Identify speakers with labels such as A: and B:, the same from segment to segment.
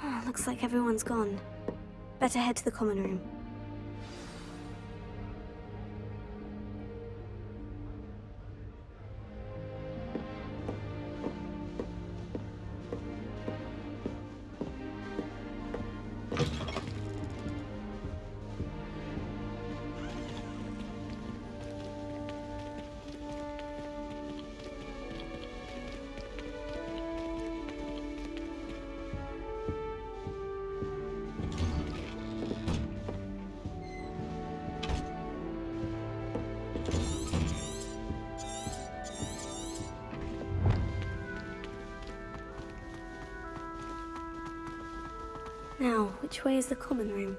A: Ah, Looks like everyone's gone. Better head to the common room. Which way is the common room?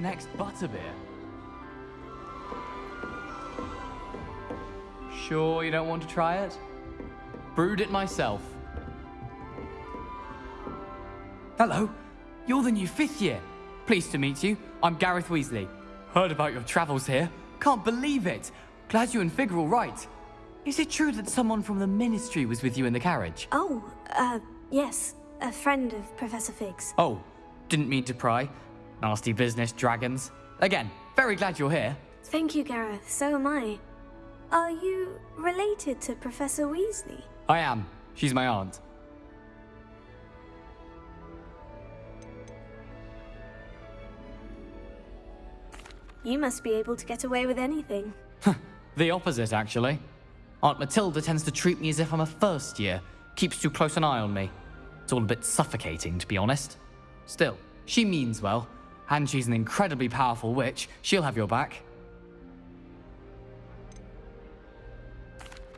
B: The
C: next Butterbeer.
D: Sure you don't want to try it? Brewed it myself. Hello, you're the new fifth year. Pleased to meet you. I'm Gareth Weasley. Heard about your travels here. Can't believe it. Glad you and Fig are all right. Is it true that someone from the Ministry was with you in the carriage?
A: Oh, uh, yes. A friend of Professor Fig's.
D: Oh, didn't mean to pry. Nasty business, dragons. Again, very glad you're here.
A: Thank you, Gareth. So am I. Are you related to Professor Weasley?
D: I am. She's my aunt.
A: You must be able to get away with anything.
D: The opposite, actually. Aunt Matilda tends to treat me as if I'm a first year, keeps too close an eye on me. It's all a bit suffocating, to be honest. Still, she means well, and she's an incredibly powerful witch. She'll have your back.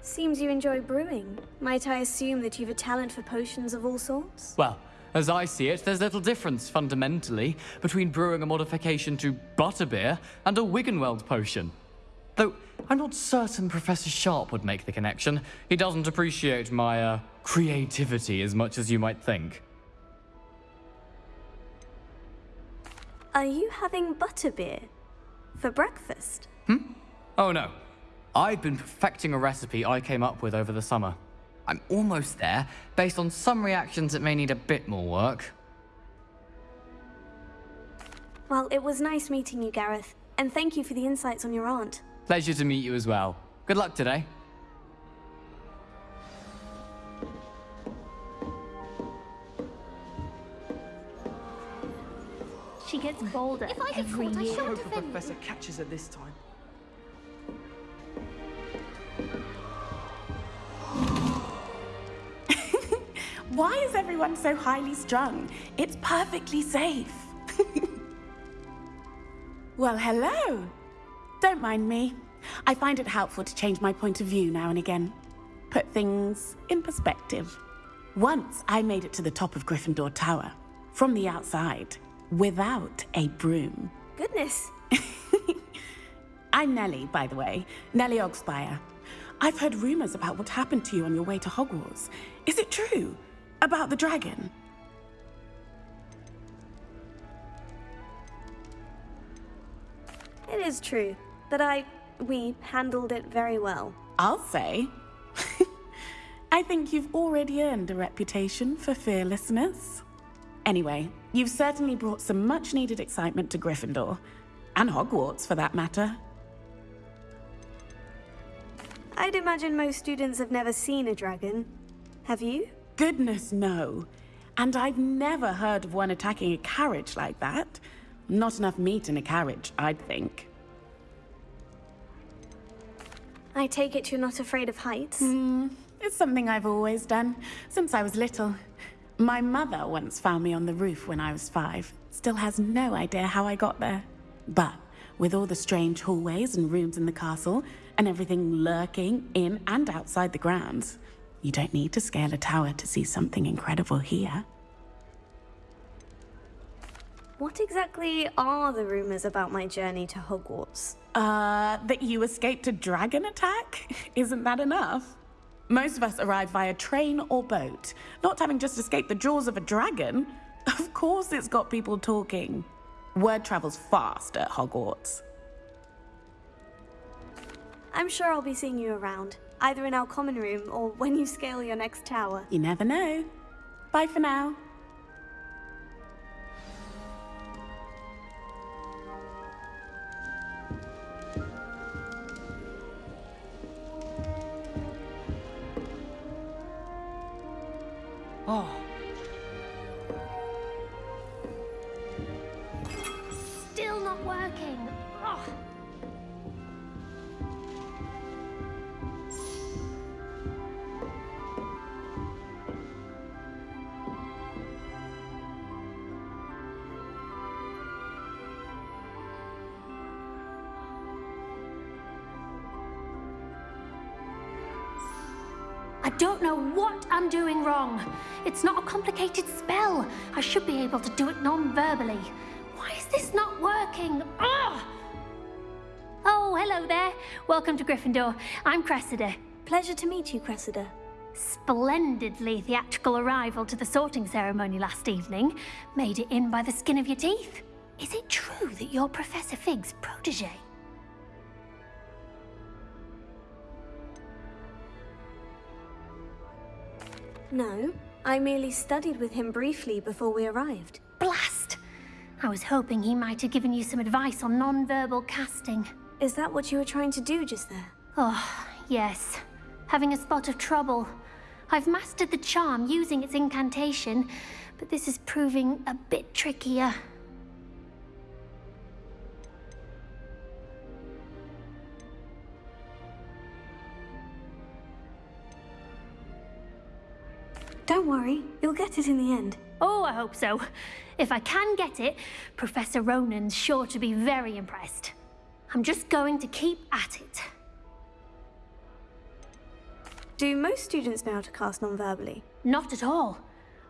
A: Seems you enjoy brewing. Might I assume that you've a talent for potions of all sorts?
D: Well, as I see it, there's little difference, fundamentally, between brewing a modification to butterbeer and a Wiggenweld potion. Though, I'm not certain Professor Sharp would make the connection. He doesn't appreciate my, uh, creativity as much as you might think.
A: Are you having butterbeer? For breakfast? Hmm?
D: Oh no. I've been perfecting a recipe I came up with over the summer. I'm almost there, based on some reactions that may need a bit more work.
A: Well, it was nice meeting you, Gareth. And thank you for the insights on your aunt.
D: Pleasure to meet you as well. Good luck today.
E: She gets bolder
F: If I get
E: every
F: caught, I
E: year.
F: shan't
G: Hope the professor catches her this time.
H: Why is everyone so highly strung? It's perfectly safe. well, hello. Don't mind me. I find it helpful to change my point of view now and again. Put things in perspective. Once I made it to the top of Gryffindor Tower, from the outside, without a broom.
A: Goodness.
H: I'm Nellie, by the way. Nellie Oggspire. I've heard rumors about what happened to you on your way to Hogwarts. Is it true? About the dragon?
A: It is true. But I. we handled it very well.
H: I'll say. I think you've already earned a reputation for fearlessness. Anyway, you've certainly brought some much needed excitement to Gryffindor. And Hogwarts, for that matter.
A: I'd imagine most students have never seen a dragon. Have you?
H: Goodness, no. And I've never heard of one attacking a carriage like that. Not enough meat in a carriage, I'd think.
A: I take it you're not afraid of heights.
H: Hmm, it's something I've always done, since I was little. My mother once found me on the roof when I was five. Still has no idea how I got there. But with all the strange hallways and rooms in the castle, and everything lurking in and outside the grounds, you don't need to scale a tower to see something incredible here.
A: What exactly are the rumors about my journey to Hogwarts?
H: Uh, that you escaped a dragon attack? Isn't that enough? Most of us arrive via train or boat, not having just escaped the jaws of a dragon. Of course, it's got people talking. Word travels fast at Hogwarts.
A: I'm sure I'll be seeing you around, either in our common room or when you scale your next tower.
H: You never know. Bye for now.
C: Oh,
E: I'm doing wrong. It's not a complicated spell. I should be able to do it non-verbally. Why is this not working? Ugh! Oh, hello there. Welcome to Gryffindor. I'm Cressida.
A: Pleasure to meet you, Cressida.
E: Splendidly theatrical arrival to the sorting ceremony last evening. Made it in by the skin of your teeth. Is it true that you're Professor Fig's protege?
A: No, I merely studied with him briefly before we arrived.
E: Blast! I was hoping he might have given you some advice on non-verbal casting.
A: Is that what you were trying to do just there?
E: Oh, yes. Having a spot of trouble. I've mastered the charm using its incantation, but this is proving a bit trickier.
A: Don't worry, you'll get it in the end.
E: Oh, I hope so. If I can get it, Professor Ronen's sure to be very impressed. I'm just going to keep at it.
A: Do most students know how to cast non-verbally?
E: Not at all.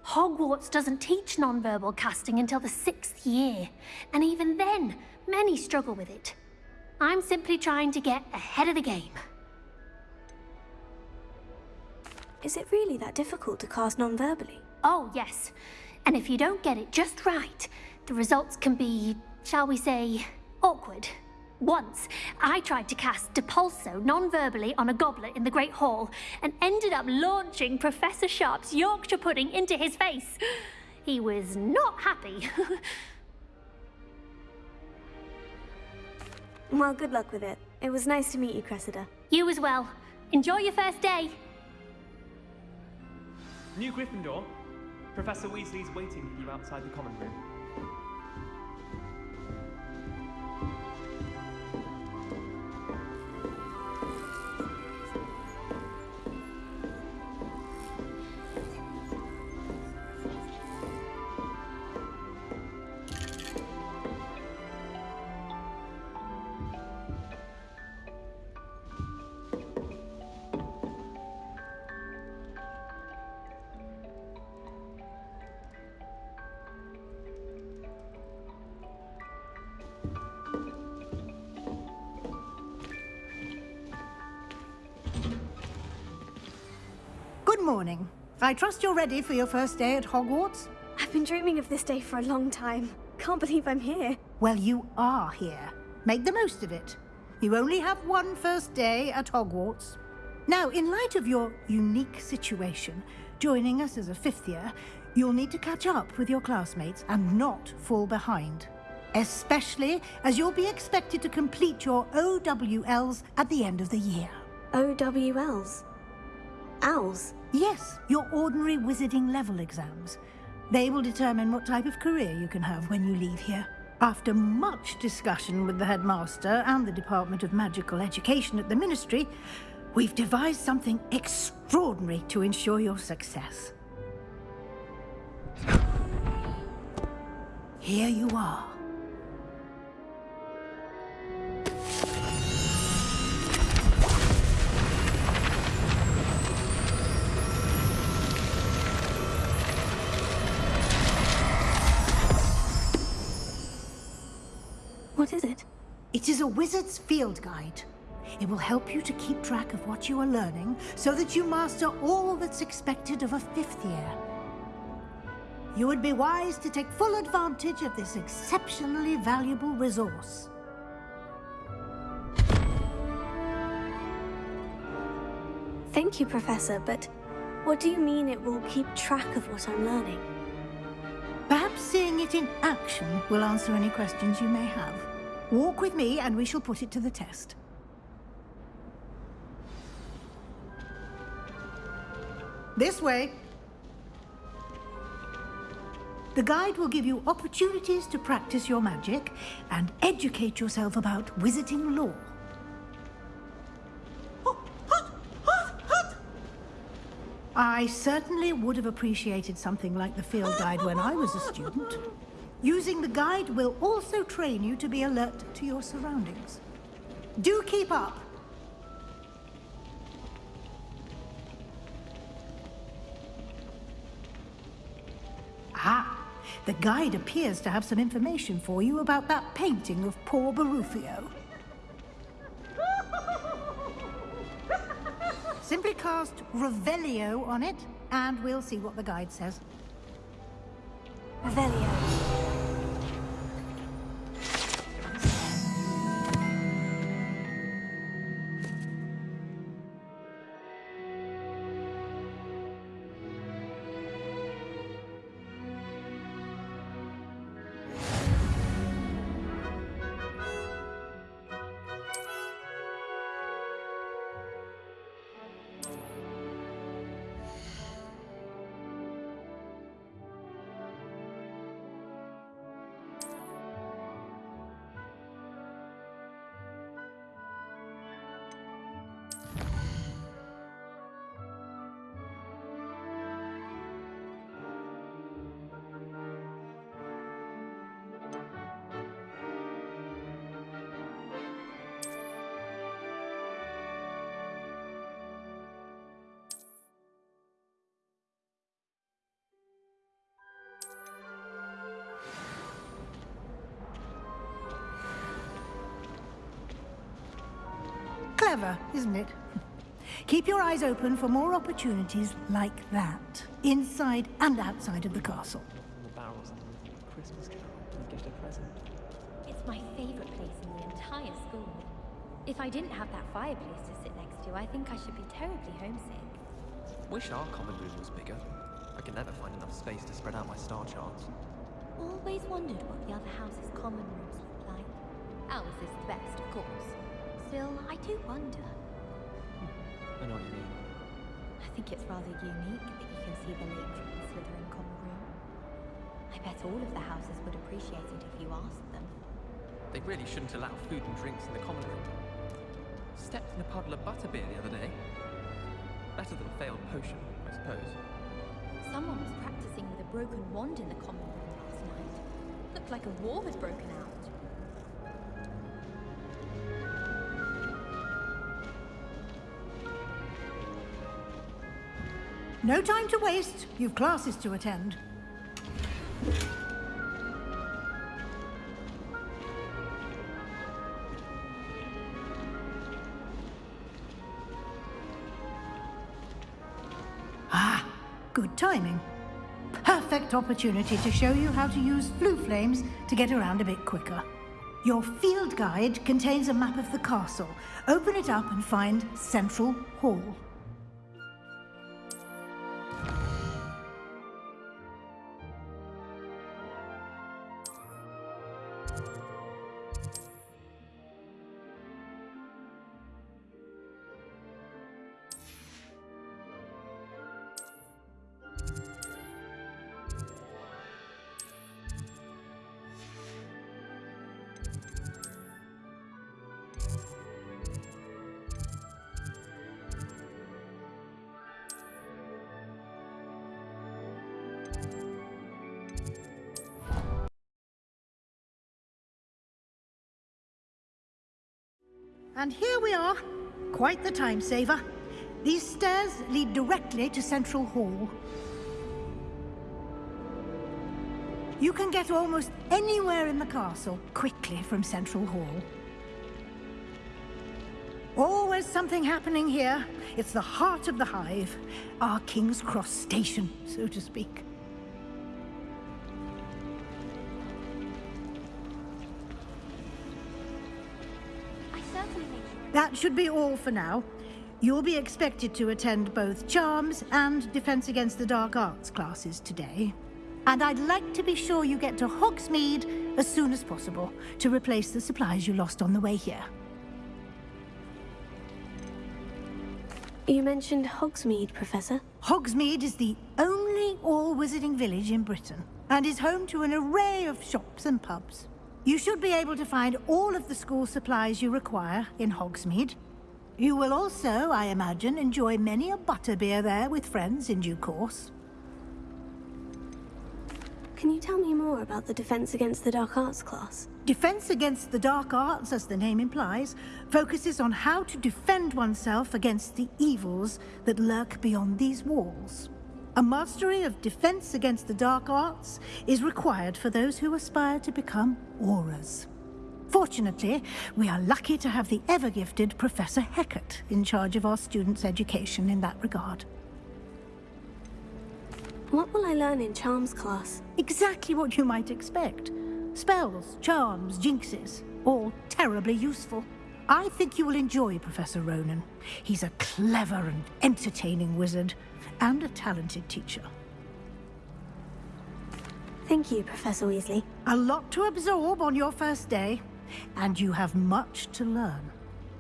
E: Hogwarts doesn't teach nonverbal casting until the sixth year, and even then, many struggle with it. I'm simply trying to get ahead of the game.
A: Is it really that difficult to cast non-verbally?
E: Oh, yes. And if you don't get it just right, the results can be, shall we say, awkward. Once, I tried to cast Depulso non-verbally on a goblet in the Great Hall and ended up launching Professor Sharp's Yorkshire pudding into his face. He was not happy.
A: Well, good luck with it. It was nice to meet you, Cressida.
E: you as well. Enjoy your first day.
F: New Gryffindor, Professor Weasley's waiting for you outside the common room.
I: I trust you're ready for your first day at Hogwarts?
A: I've been dreaming of this day for a long time. Can't believe I'm here.
I: Well, you are here. Make the most of it. You only have one first day at Hogwarts. Now, in light of your unique situation, joining us as a fifth year, You'll need to catch up with your classmates and not fall behind. Especially as you'll be expected to complete your OWLs at the end of the year.
A: OWLs? Owls?
I: Yes, your ordinary wizarding level exams. They will determine what type of career you can have when you leave here. After much discussion with the headmaster and the Department of Magical Education at the Ministry, we've devised something extraordinary to ensure your success. Here you are.
A: What is it?
I: It is a wizard's field guide. It will help you to keep track of what you are learning so that you master all that's expected of a fifth year. You would be wise to take full advantage of this exceptionally valuable resource.
A: Thank you, Professor, but what do you mean it will keep track of what I'm learning?
I: Perhaps seeing it in action will answer any questions you may have. Walk with me and we shall put it to the test. This way. The guide will give you opportunities to practice your magic and educate yourself about wizarding lore. I certainly would have appreciated something like the field guide when I was a student. Using the guide will also train you to be alert to your surroundings. Do keep up. Ah, the guide appears to have some information for you about that painting of poor Baruffio. Simply cast Revelio on it, and we'll see what the guide says.
A: Revelio.
I: Isn't it? Keep your eyes open for more opportunities like that, inside and outside of the castle.
F: The barrels underneath the Christmas carol and get a present.
J: It's my favorite place in the entire school. If I didn't have that fireplace to sit next to, I think I should be terribly homesick.
K: Wish our common room was bigger. I can never find enough space to spread out my star charts.
J: Always wondered what the other house's common rooms look like. Ours is the best, of course. Still, I do wonder.
K: I know what you mean.
J: I think it's rather unique that you can see the lake from the Slytherin common room. I bet all of the houses would appreciate it if you asked them.
K: They really shouldn't allow food and drinks in the common room. Stepped in a puddle of butterbeer the other day. Better than a failed potion, I suppose.
J: Someone was practicing with a broken wand in the common room last night. Looked like a war had broken out.
I: No time to waste. You've classes to attend. Ah, good timing. Perfect opportunity to show you how to use Floo Flames to get around a bit quicker. Your field guide contains a map of the castle. Open it up and find Central Hall. And here we are. Quite the time saver. These stairs lead directly to Central Hall. You can get almost anywhere in the castle quickly from Central Hall. Always something happening here. It's the heart of the hive. Our King's Cross station, so to speak. That should be all for now. You'll be expected to attend both Charms and Defense Against the Dark Arts classes today. And I'd like to be sure you get to Hogsmeade as soon as possible to replace the supplies you lost on the way here.
A: You mentioned Hogsmeade, Professor.
I: Hogsmeade is the only all-wizarding village in Britain and is home to an array of shops and pubs. You should be able to find all of the school supplies you require in Hogsmeade. You will also, I imagine, enjoy many a butterbeer there with friends in due course.
A: Can you tell me more about the Defense Against the Dark Arts class?
I: Defense against the dark arts, as the name implies, focuses on how to defend oneself against the evils that lurk beyond these walls. A mastery of defense against the dark arts is required for those who aspire to become Aurors. Fortunately, we are lucky to have the ever-gifted Professor Hecat in charge of our students' education in that regard.
A: What will I learn in Charms class?
I: Exactly what you might expect. Spells, charms, jinxes, all terribly useful. I think you will enjoy Professor Ronen. He's a clever and entertaining wizard, and a talented teacher.
A: Thank you, Professor Weasley.
I: A lot to absorb on your first day, and you have much to learn.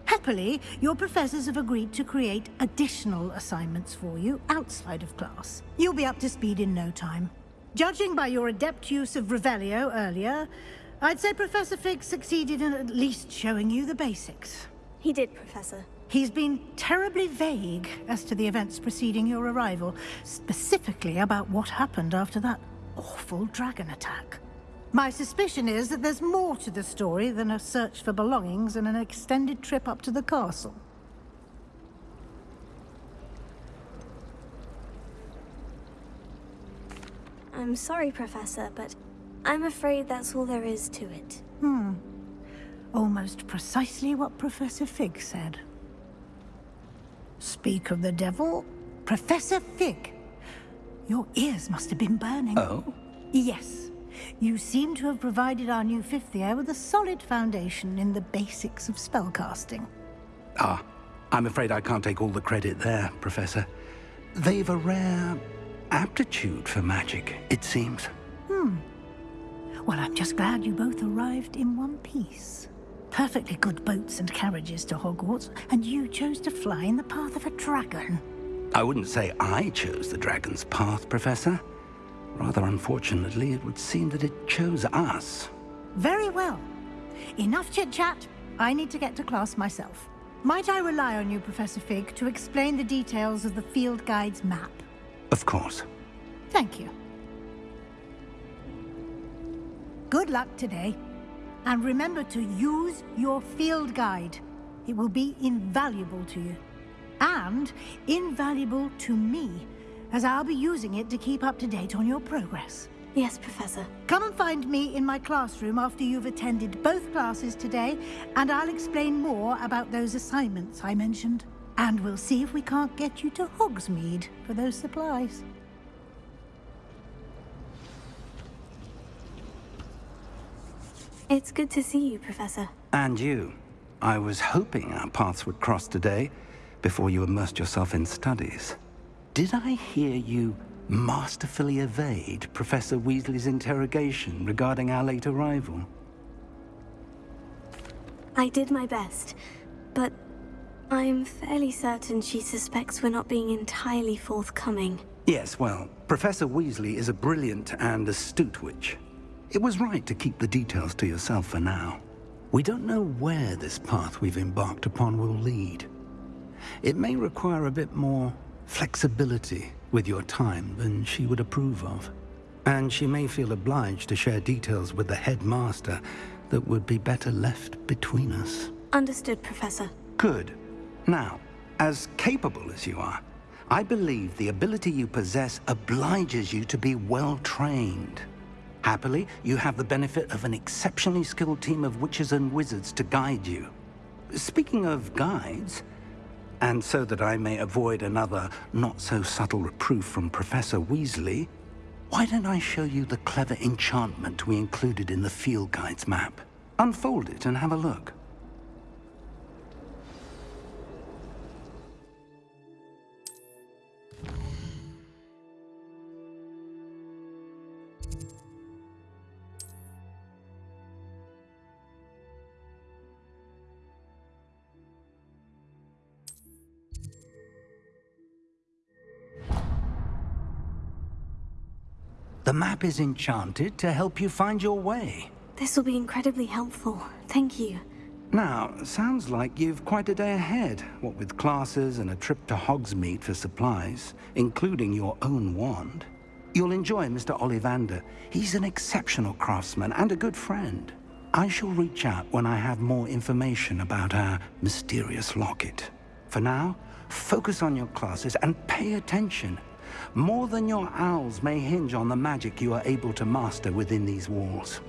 I: Happily, your professors have agreed to create additional assignments for you outside of class. You'll be up to speed in no time. Judging by your adept use of Revelio earlier, I'd say Professor Fig succeeded in at least showing you the basics.
A: He did, Professor.
I: He's been terribly vague as to the events preceding your arrival, specifically about what happened after that awful dragon attack. My suspicion is that there's more to the story than a search for belongings and an extended trip up to the castle.
A: I'm sorry, Professor, but I'm afraid that's all there is to it.
I: Hmm. Almost precisely what Professor Fig said. Speak of the devil, Professor Fig. Your ears must have been burning.
L: Oh?
I: Yes. You seem to have provided our new fifth year with a solid foundation in the basics of spellcasting.
L: Ah, I'm afraid I can't take all the credit there, Professor. They've a rare aptitude for magic, it seems.
I: Hmm. Well, I'm just glad you both arrived in one piece. Perfectly good boats and carriages to Hogwarts, and you chose to fly in the path of a dragon.
L: I wouldn't say I chose the dragon's path, Professor. Rather unfortunately, it would seem that it chose us.
I: Very well. Enough chit-chat. I need to get to class myself. Might I rely on you, Professor Fig, to explain the details of the field guide's map?
L: Of course.
I: Thank you. Good luck today. And remember to use your field guide. It will be invaluable to you. And invaluable to me, as I'll be using it to keep up to date on your progress.
A: Yes, Professor.
I: Come and find me in my classroom after you've attended both classes today, and I'll explain more about those assignments I mentioned. And we'll see if we can't get you to Hogsmeade for those supplies.
A: It's good to see you, Professor.
L: And you. I was hoping our paths would cross today, before you immersed yourself in studies. Did I hear you masterfully evade Professor Weasley's interrogation regarding our late arrival?
A: I did my best, but I'm fairly certain she suspects we're not being entirely forthcoming.
L: Yes, well, Professor Weasley is a brilliant and astute witch. It was right to keep the details to yourself for now. We don't know where this path we've embarked upon will lead. It may require a bit more flexibility with your time than she would approve of. And she may feel obliged to share details with the headmaster that would be better left between us.
A: Understood, Professor.
L: Good. Now, as capable as you are, I believe the ability you possess obliges you to be well trained. Happily, you have the benefit of an exceptionally skilled team of witches and wizards to guide you. Speaking of guides, and so that I may avoid another not-so-subtle reproof from Professor Weasley, why don't I show you the clever enchantment we included in the field guide's map? Unfold it and have a look. The map is enchanted to help you find your way.
A: This will be incredibly helpful. Thank you.
L: Now, sounds like you've quite a day ahead, what with classes and a trip to Hogsmeade for supplies, including your own wand. You'll enjoy Mr. Ollivander. He's an exceptional craftsman and a good friend. I shall reach out when I have more information about our mysterious locket. For now, focus on your classes and pay attention. More than your owls may hinge on the magic you are able to master within these walls.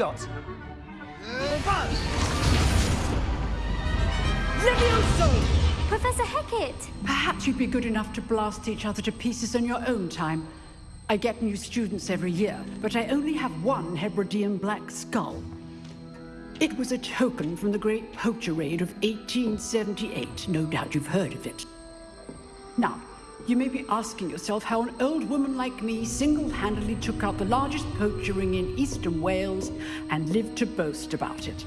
C: Is that got?
M: Levioso!
E: Professor Hecat!
M: Perhaps you'd be good enough to blast each other to pieces in your own time. I get new students every year, but I only have one Hebridean black skull. It was a token from the Great Poacher Raid of 1878. No doubt you've heard of it. Now, you may be asking yourself how an old woman like me single-handedly took out the largest poacher ring in eastern Wales and lived to boast about it.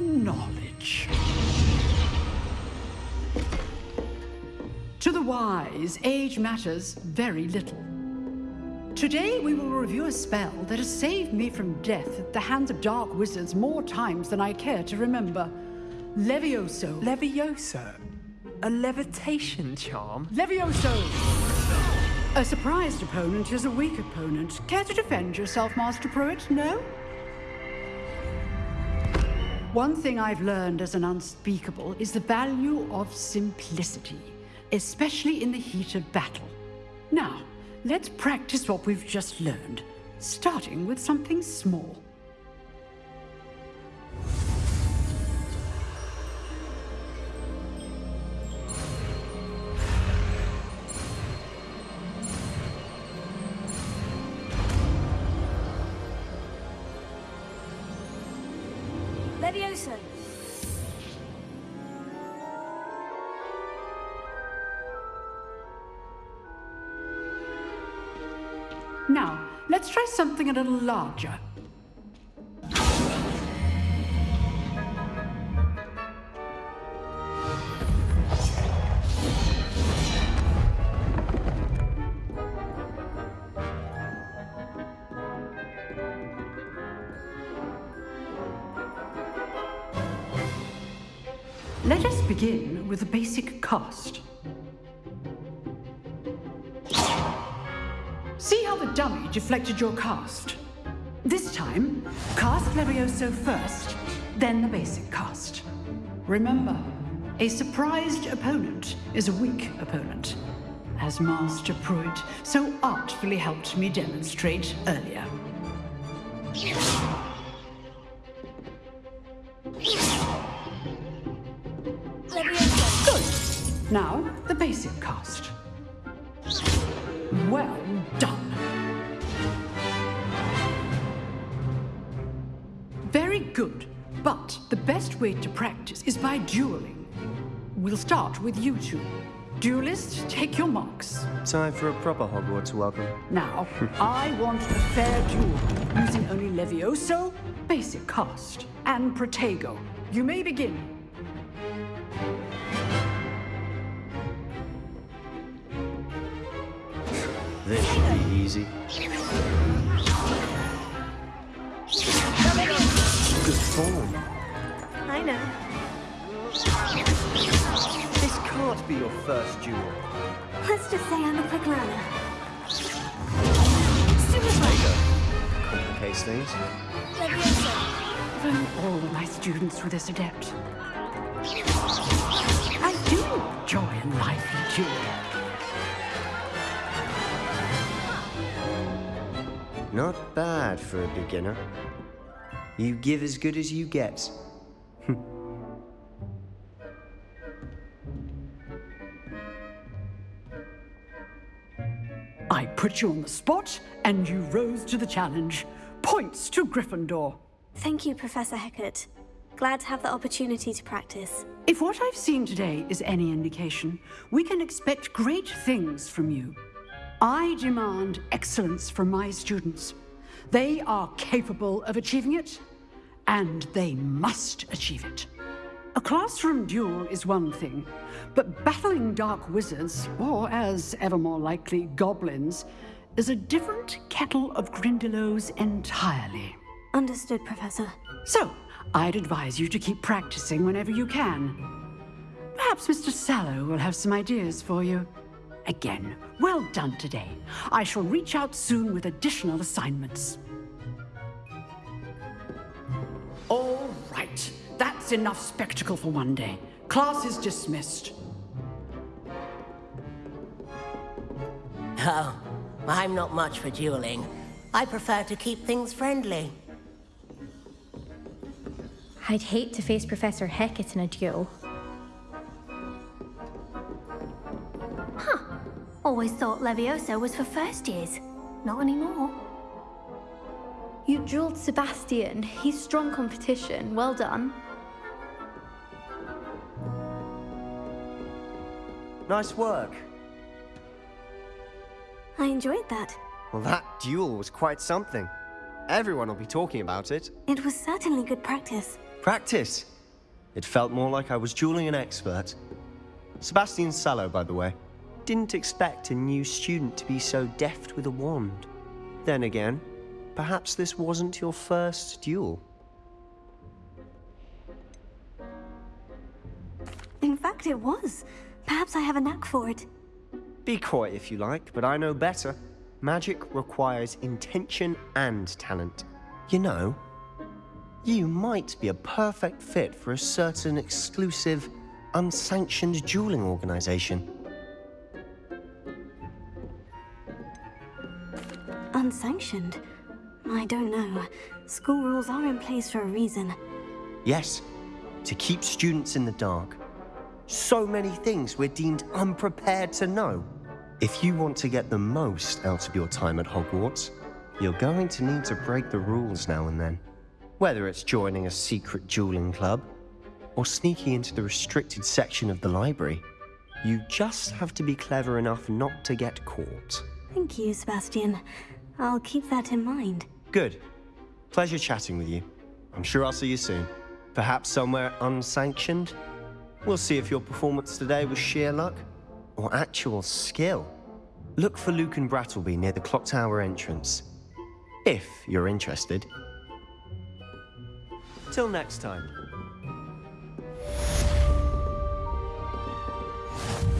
M: Knowledge. To the wise, age matters very little. Today we will review a spell that has saved me from death at the hands of dark wizards more times than I care to remember. Levioso.
C: Levioso? A levitation charm?
M: Levioso! A surprised opponent is a weak opponent. Care to defend yourself, Master Prewett? No? One thing I've learned as an unspeakable is the value of simplicity, especially in the heat of battle. Now, let's practice what we've just learned, starting with something small. Larger. Let us begin with the basic cast. The dummy deflected your cast? This time, cast Levioso first, then the basic cast. Remember, a surprised opponent is a weak opponent, as Master Prewett so artfully helped me demonstrate earlier. Good. Now, the basic cast. Well done. Good. But the best way to practice is by dueling. We'll start with you two. Duelists, take your marks.
N: Time for a proper Hogwarts welcome.
M: Now, I want a fair duel, using only Levioso, basic cast, and Protego. You may begin.
N: This should be easy. Good form.
A: I know.
N: This can't be your first duel.
A: Let's just say I'm a quick learner.
N: Complicates things.
M: If only all my students were this adept. I do enjoy a lively duel.
N: Not bad for a beginner. You give as good as you get.
M: I put you on the spot, and you rose to the challenge. Points to Gryffindor.
A: Thank you, Professor Hecat. Glad to have the opportunity to practice.
M: If what I've seen today is any indication, we can expect great things from you. I demand excellence from my students. They are capable of achieving it, and they must achieve it. A classroom duel is one thing, but battling dark wizards, or as ever more likely, goblins, is a different kettle of Grindylows entirely.
A: Understood, Professor.
M: So, I'd advise you to keep practicing whenever you can. Perhaps Mr. Sallow will have some ideas for you. Again, well done today. I shall reach out soon with additional assignments. All right, that's enough spectacle for one day. Class is dismissed.
O: Oh, I'm not much for dueling. I prefer to keep things friendly.
J: I'd hate to face Professor Hecat in a duel. Huh.
E: Always thought Levioso was for first years. Not anymore.
P: You dueled Sebastian. He's strong competition. Well done.
N: Nice work.
A: I enjoyed that.
N: Well, that duel was quite something. Everyone will be talking about it.
A: It was certainly good practice.
N: Practice. It felt more like I was dueling an expert. Sebastian Sallow, by the way. Didn't expect a new student to be so deft with a wand. Then again, perhaps this wasn't your first duel.
A: In fact, it was. Perhaps I have a knack for it.
N: Be coy if you like, but I know better. Magic requires intention and talent. You know, you might be a perfect fit for a certain exclusive, unsanctioned dueling organization.
A: Unsanctioned? I don't know. School rules are in place for a reason.
N: Yes, to keep students in the dark. So many things we're deemed unprepared to know. If you want to get the most out of your time at Hogwarts, you're going to need to break the rules now and then. Whether it's joining a secret dueling club, or sneaking into the restricted section of the library, you just have to be clever enough not to get caught.
A: Thank you, Sebastian. I'll keep that in mind.
N: Good. Pleasure chatting with you. I'm sure I'll see you soon. Perhaps somewhere unsanctioned? We'll see if your performance today was sheer luck or actual skill. Look for Lucan Brattleby near the clock tower entrance. If you're interested. Till next time.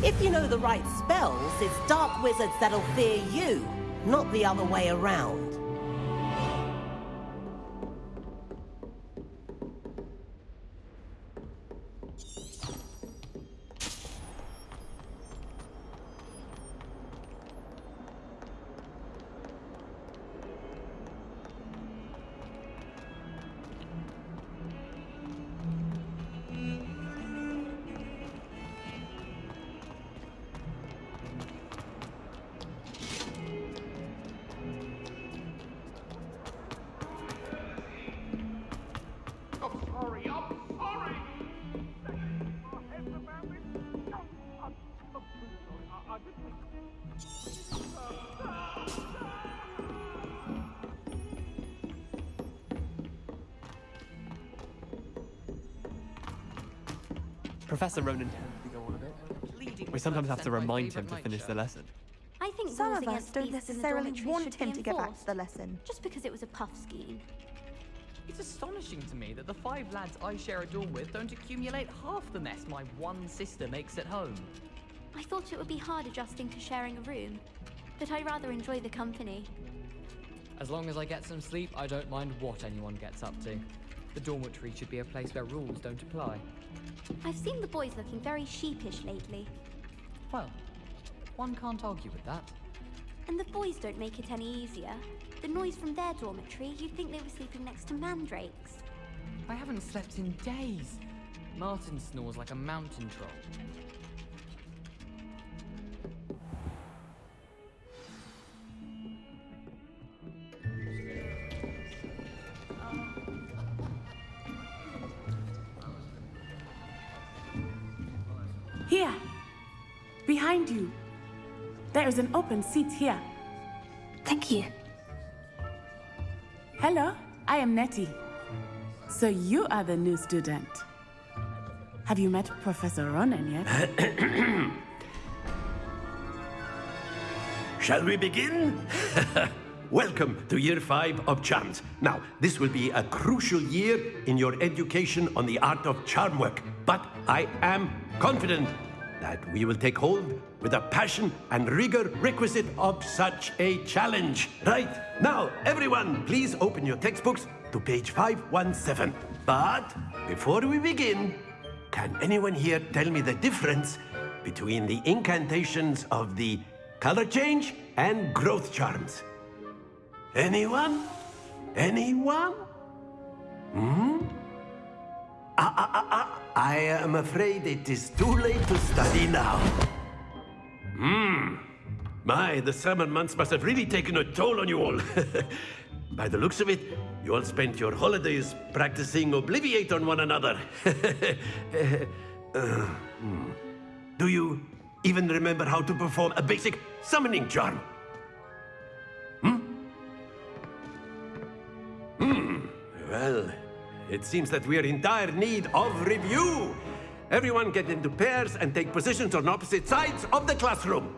O: If you know the right spells, it's dark wizards that'll fear you, not the other way around.
F: Professor Ronen tends to go on a bit. We sometimes have to remind him to finish the lesson.
A: I think
Q: Some of us don't
A: beasts in the
Q: necessarily want him to get back to the lesson.
A: Just because it was a puff scheme.
D: It's astonishing to me that the five lads I share a dorm with don't accumulate half the mess my one sister makes at home.
A: I thought it would be hard adjusting to sharing a room, but I rather enjoy the company.
D: As long as I get some sleep, I don't mind what anyone gets up to. The dormitory should be a place where rules don't apply.
A: I've seen the boys looking very sheepish lately,
D: Well, one can't argue with that.
A: and the boys don't make it any easier. The noise from their dormitory, you'd think they were sleeping next to mandrakes.
D: I haven't slept in days. Martin snores like a mountain troll.
H: Behind you. There is an open seat here.
A: Thank you.
H: Hello, I am Natty. So you are the new student. Have you met Professor Ronen yet?
R: Shall we begin? Welcome to year five of charms. Now, this will be a crucial year in your education on the art of charm work, but I am confident that we will take hold with the passion and rigor requisite of such a challenge. Right, now, everyone, please open your textbooks to page 517. But before we begin, can anyone here tell me the difference between the incantations of the color change and growth charms? Anyone? Anyone? Hmm? Ah, ah, ah, ah. I am afraid it is too late to study now. Hmm. My, the summer months must have really taken a toll on you all. By the looks of it, you all spent your holidays practicing Obliviate on one another. Uh, hmm. Do you even remember how to perform a basic summoning charm? Hmm. Well, it seems that we are in dire need of review. Everyone get into pairs and take positions on opposite sides of the classroom.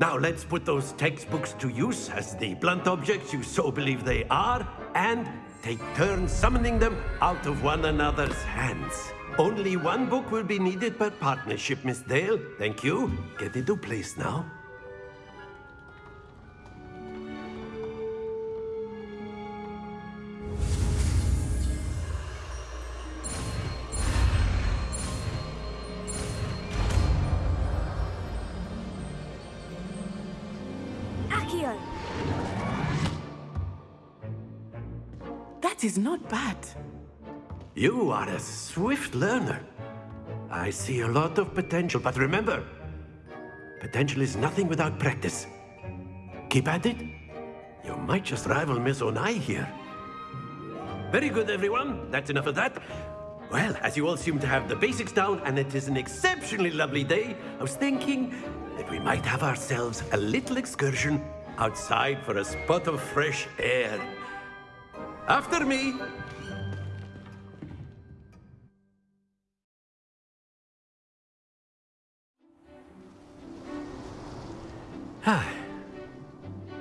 R: Now let's put those textbooks to use as the blunt objects you so believe they are, and take turns summoning them out of one another's hands. Only one book will be needed per partnership, Miss Dale. Thank you. Get into place now.
H: Is not bad.
R: You are a swift learner. I see a lot of potential, but remember, potential is nothing without practice. Keep at it. You might just rival Miss Onai here. Very good, everyone. That's enough of that. Well, as you all seem to have the basics down, and it is an exceptionally lovely day, I was thinking that we might have ourselves a little excursion outside for a spot of fresh air. After me.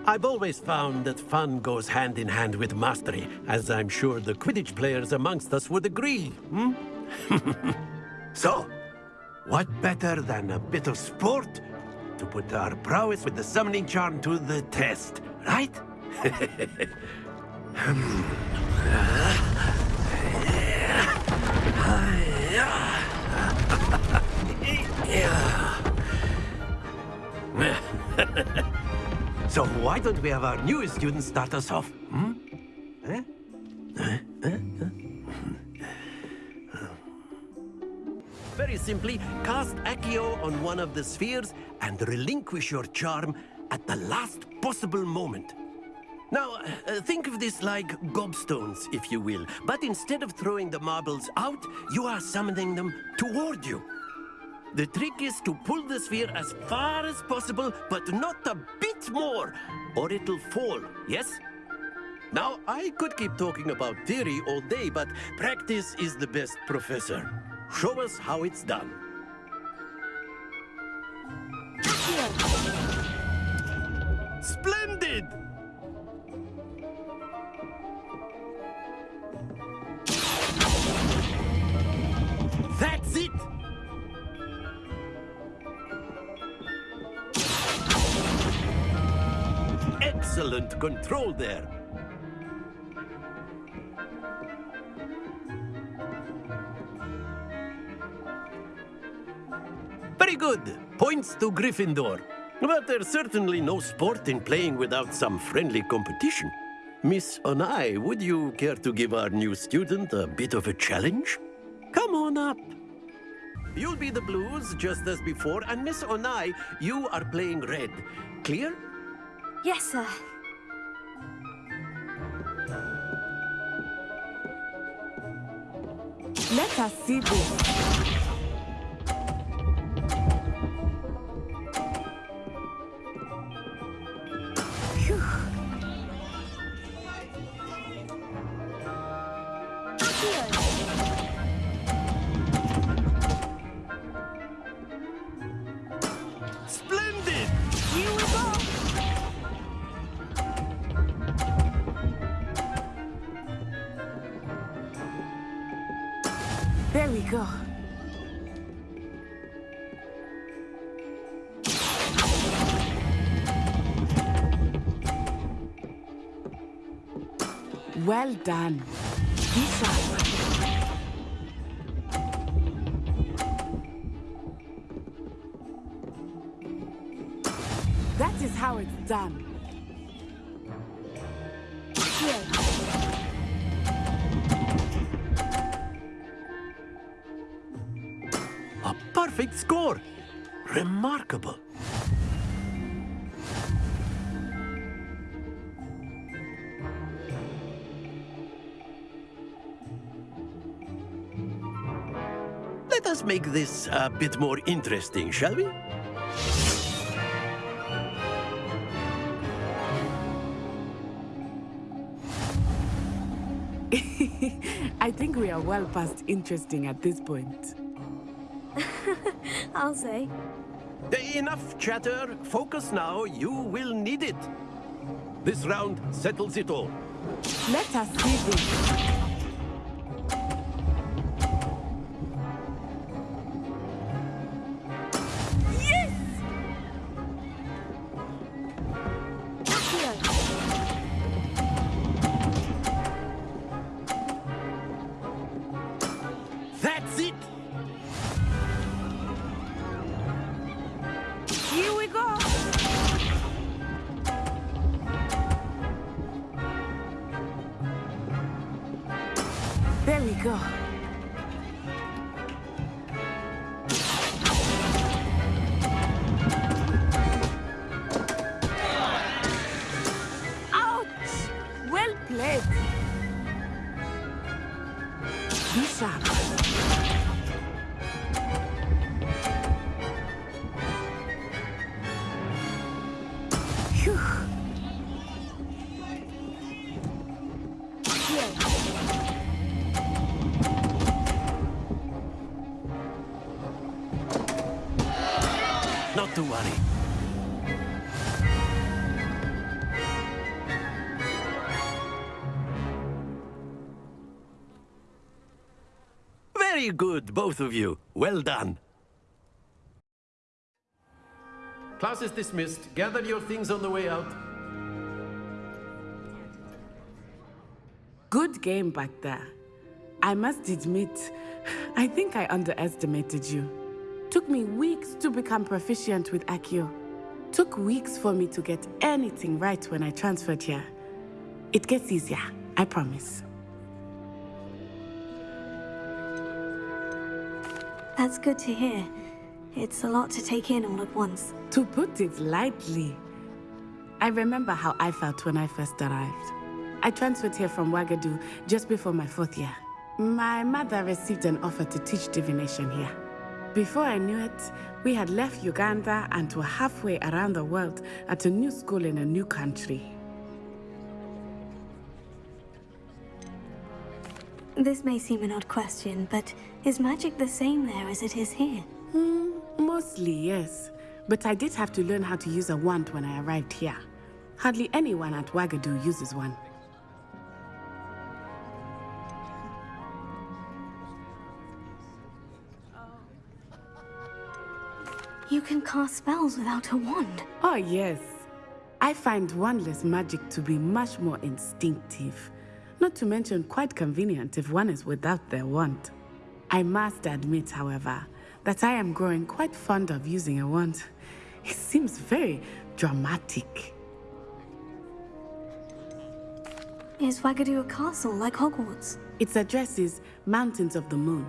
R: I've always found that fun goes hand in hand with mastery, as I'm sure the Quidditch players amongst us would agree, hmm? so, what better than a bit of sport to put our prowess with the summoning charm to the test, right? so why don't we have our newest student start us off? Hmm? Eh? Eh? Eh? Very simply, cast Accio on one of the spheres and relinquish your charm at the last possible moment. Now, uh, think of this like gobstones, if you will. But instead of throwing the marbles out, you are summoning them toward you. The trick is to pull the sphere as far as possible, but not a bit more, or it'll fall, yes? Now, I could keep talking about theory all day, but practice is the best professor. Show us how it's done. Splendid! Excellent control there. Very good. Points to Gryffindor. But there's certainly no sport in playing without some friendly competition. Miss Onai, would you care to give our new student a bit of a challenge? Come on up. You'll be the blues, just as before, and Miss Onai, you are playing red. Clear?
A: Yes, sir.
H: Let us see this. Done.
R: Let us make this a bit more interesting, shall we?
H: I think we are well past interesting at this point.
A: I'll say.
R: Enough chatter. Focus now. You will need it. This round settles it all.
H: Let us see this.
R: Not to worry. Very good, both of you. Well done. Class is dismissed. Gather your things on the way out.
H: Good game back there. I must admit, I think I underestimated you. Took me weeks to become proficient with Accio. Took weeks for me to get anything right when I transferred here. It gets easier, I promise.
A: That's good to hear. It's a lot to take in all at once.
H: To put it lightly, I remember how I felt when I first arrived. I transferred here from Wagadu just before my fourth year. My mother received an offer to teach divination here. Before I knew it, we had left Uganda and were halfway around the world at a new school in a new country.
A: This may seem an odd question, but is magic the same there as it is here?
H: Hmm, mostly, yes. But I did have to learn how to use a wand when I arrived here. Hardly anyone at Wagadu uses one.
A: You can cast spells without a wand.
H: Oh, yes. I find wandless magic to be much more instinctive. Not to mention quite convenient if one is without their wand. I must admit, however, that I am growing quite fond of using a wand. It seems very dramatic.
A: Is Wagadu a castle like Hogwarts?
H: Its address is Mountains of the Moon.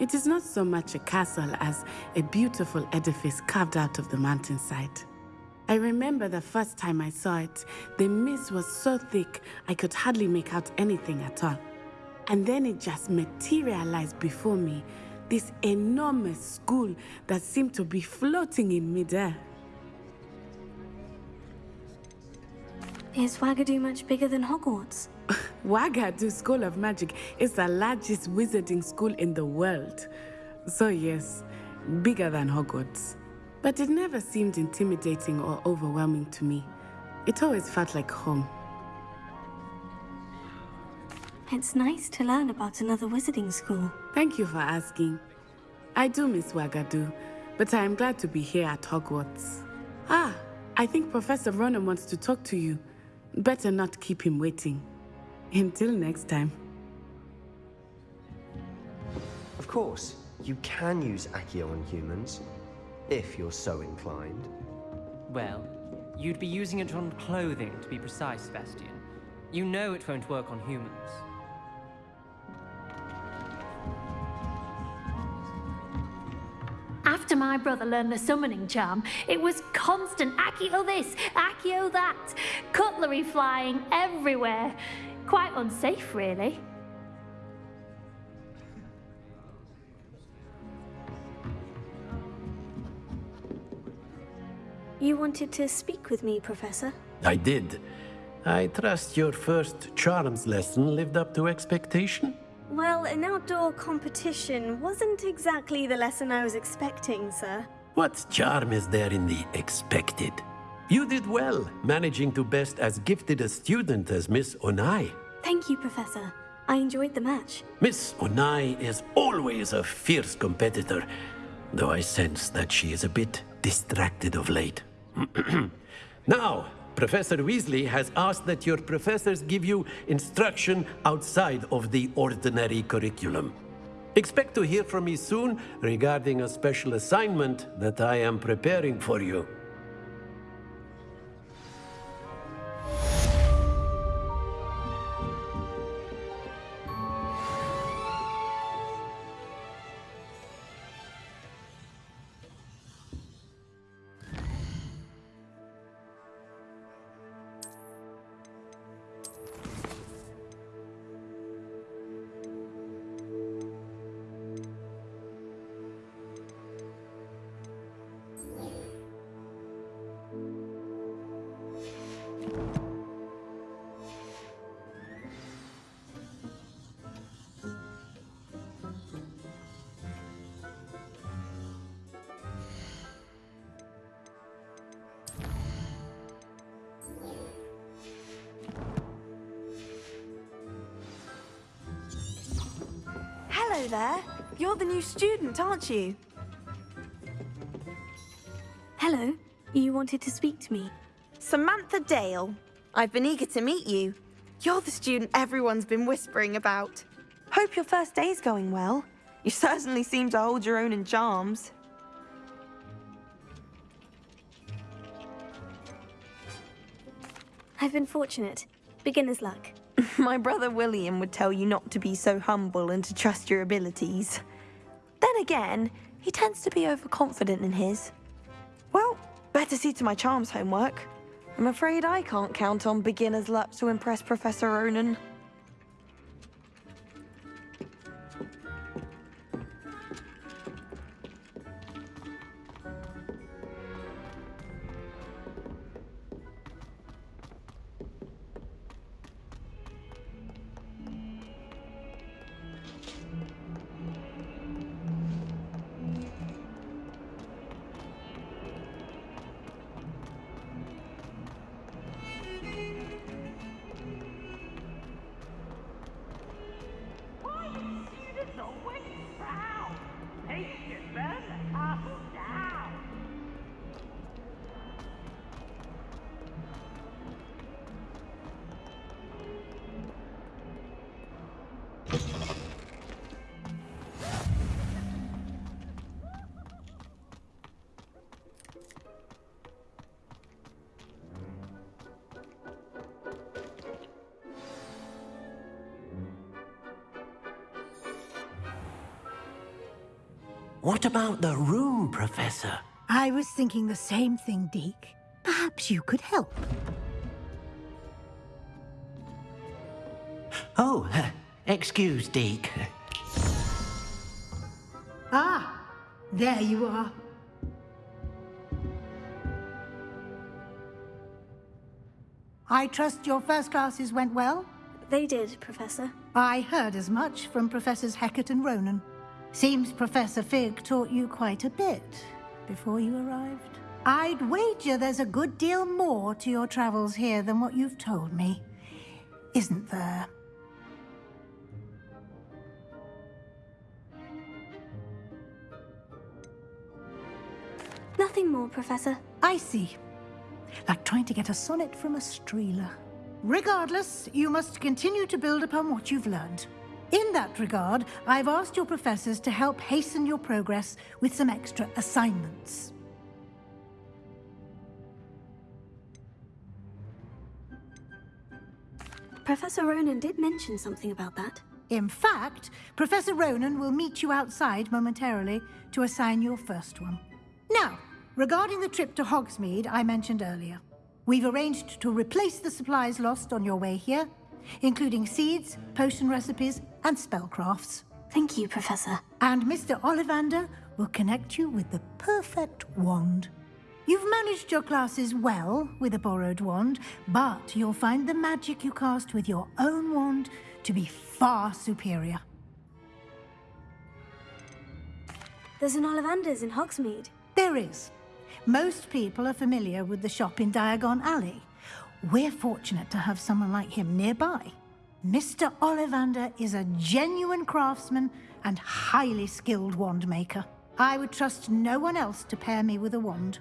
H: It is not so much a castle as a beautiful edifice carved out of the mountainside. I remember the first time I saw it, the mist was so thick I could hardly make out anything at all. And then it just materialized before me, this enormous school that seemed to be floating in midair.
A: Is Wagadu much bigger than Hogwarts?
H: Wagadu School of Magic is the largest wizarding school in the world. So yes, bigger than Hogwarts. But it never seemed intimidating or overwhelming to me. It always felt like home.
A: It's nice to learn about another wizarding school.
H: Thank you for asking. I do miss Wagadu, but I am glad to be here at Hogwarts. Ah, I think Professor Ronen wants to talk to you. Better not keep him waiting. Until next time.
N: Of course, you can use Accio on humans, if you're so inclined.
Q: Well, you'd be using it on clothing, to be precise, Sebastian. You know it won't work on humans.
E: My brother learned the summoning charm, it was constant Accio oh, this, Accio oh, that, cutlery flying everywhere. Quite unsafe, really.
A: You wanted to speak with me, Professor?
R: I did. I trust your first charms lesson lived up to expectation?
A: Well, an outdoor competition wasn't exactly the lesson I was expecting, sir.
R: What charm is there in the expected? You did well, managing to best as gifted a student as Miss Onai.
A: Thank you, Professor. I enjoyed the match.
R: Miss Onai is always a fierce competitor, though I sense that she is a bit distracted of late. now, Professor Weasley has asked that your professors give you instruction outside of the ordinary curriculum. Expect to hear from me soon regarding a special assignment that I am preparing for you.
S: Aren't you?
A: Hello. You wanted to speak to me?
S: Samantha Dale. I've been eager to meet you. You're the student everyone's been whispering about. Hope your first day's going well. You certainly seem to hold your own in charms.
A: I've been fortunate. Beginner's luck.
S: My brother William would tell you not to be so humble and to trust your abilities. Then again, he tends to be overconfident in his. Well, better see to my charms homework. I'm afraid I can't count on beginner's luck to impress Professor Ronen.
R: About the room, Professor?
I: I was thinking the same thing, Deek. Perhaps you could help.
R: Oh, uh, excuse, Deek.
I: Ah, there you are. I trust your first classes went well?
A: They did, Professor.
I: I heard as much from Professors Hecat and Ronen. Seems Professor Fig taught you quite a bit before you arrived. I'd wager there's a good deal more to your travels here than what you've told me. Isn't there?
A: Nothing more, Professor.
I: I see. Like trying to get a sonnet from a streeler. Regardless, you must continue to build upon what you've learned. In that regard, I've asked your professors to help hasten your progress with some extra assignments.
A: Professor Ronen did mention something about that.
I: In fact, Professor Ronen will meet you outside momentarily to assign your first one. Now, regarding the trip to Hogsmeade I mentioned earlier, we've arranged to replace the supplies lost on your way here, including seeds, potion recipes, and spellcrafts.
A: Thank you, Professor.
I: And Mr. Ollivander will connect you with the perfect wand. You've managed your classes well with a borrowed wand, but you'll find the magic you cast with your own wand to be far superior.
A: There's an Ollivander's in Hogsmeade.
I: There is. Most people are familiar with the shop in Diagon Alley. We're fortunate to have someone like him nearby. Mr. Ollivander is a genuine craftsman and highly skilled wand maker. I would trust no one else to pair me with a wand.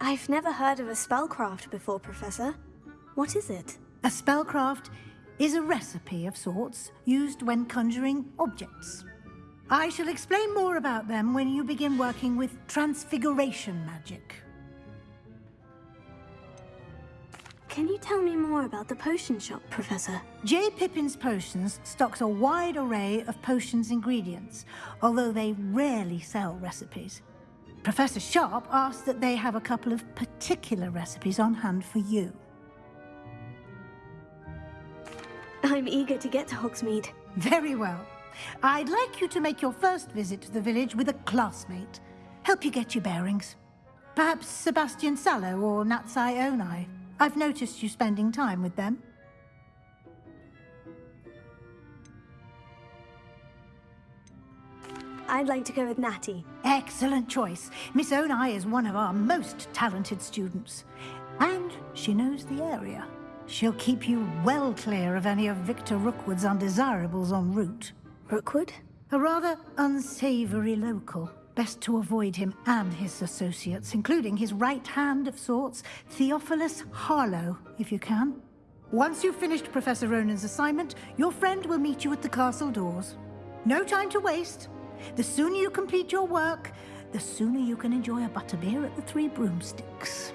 A: I've never heard of a spellcraft before, Professor. What is it?
I: A spellcraft is a recipe of sorts used when conjuring objects. I shall explain more about them when you begin working with transfiguration magic.
A: Can you tell me more about the potion shop, Professor?
I: J. Pippin's Potions stocks a wide array of potions ingredients, although they rarely sell recipes. Professor Sharp asked that they have a couple of particular recipes on hand for you.
A: I'm eager to get to Hogsmeade.
I: Very well. I'd like you to make your first visit to the village with a classmate. Help you get your bearings. Perhaps Sebastian Sallow or Natsai Onai. I've noticed you spending time with them.
A: I'd like to go with Natty.
I: Excellent choice. Miss Onai is one of our most talented students. And she knows the area. She'll keep you well clear of any of Victor Rookwood's undesirables en route.
A: Rookwood?
I: A rather unsavory local. Best to avoid him and his associates, including his right hand of sorts, Theophilus Harlow, if you can. Once you've finished Professor Ronen's assignment, your friend will meet you at the castle doors. No time to waste. The sooner you complete your work, the sooner you can enjoy a butterbeer at the Three Broomsticks.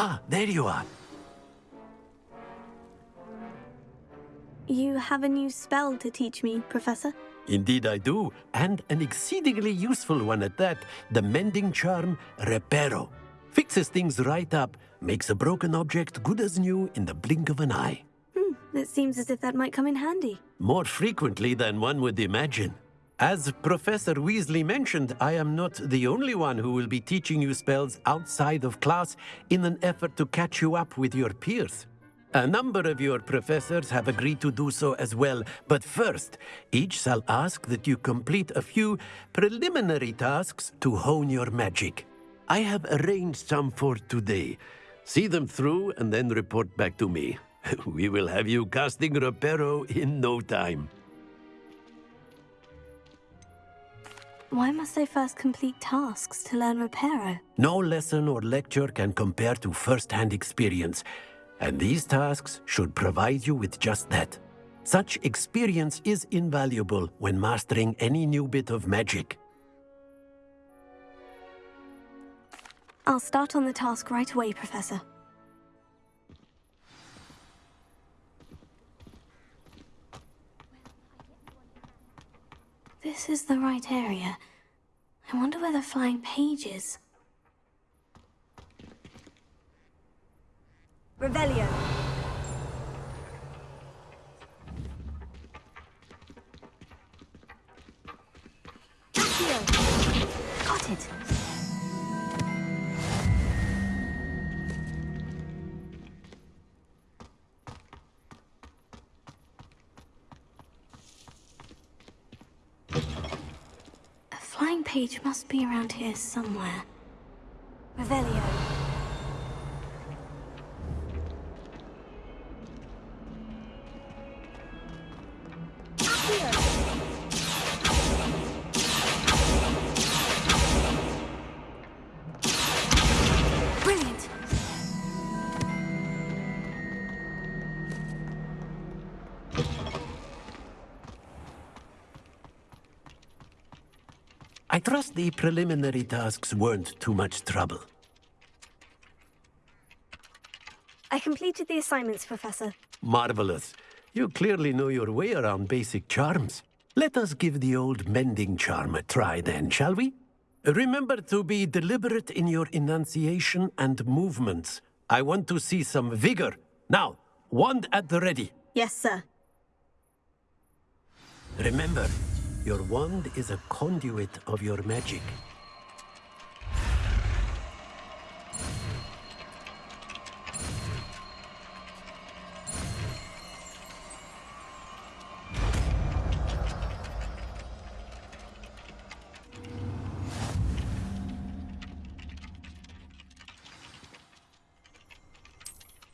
R: Ah, there you are.
A: You have a new spell to teach me, Professor?
R: Indeed I do, and an exceedingly useful one at that. The mending charm, Reparo. Fixes things right up, makes a broken object good as new in the blink of an eye.
A: Hmm, it seems as if that might come in handy.
R: More frequently than one would imagine. As Professor Weasley mentioned, I am not the only one who will be teaching you spells outside of class in an effort to catch you up with your peers. A number of your professors have agreed to do so as well, but first, each shall ask that you complete a few preliminary tasks to hone your magic. I have arranged some for today. See them through and then report back to me. we will have you casting Reparo in no time.
A: Why must I first complete tasks to learn Reparo?
R: No lesson or lecture can compare to first-hand experience. And these tasks should provide you with just that. Such experience is invaluable when mastering any new bit of magic.
A: I'll start on the task right away, Professor. This is the right area. I wonder where the flying page is. Revelio. Got it. Page must be around here somewhere. Revelio.
R: The preliminary tasks weren't too much trouble.
A: I completed the assignments, Professor.
R: Marvelous. You clearly know your way around basic charms. Let us give the old mending charm a try then, shall we? Remember to be deliberate in your enunciation and movements. I want to see some vigor. Now, wand at the ready.
A: Yes, sir.
R: Remember, your wand is a conduit of your magic.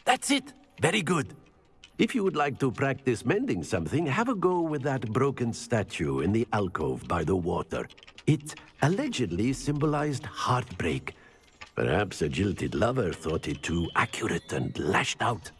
R: That's it. Very good. If you would like to practice mending something, have a go with that broken statue in the alcove by the water. It allegedly symbolized heartbreak. Perhaps a jilted lover thought it too accurate and lashed out.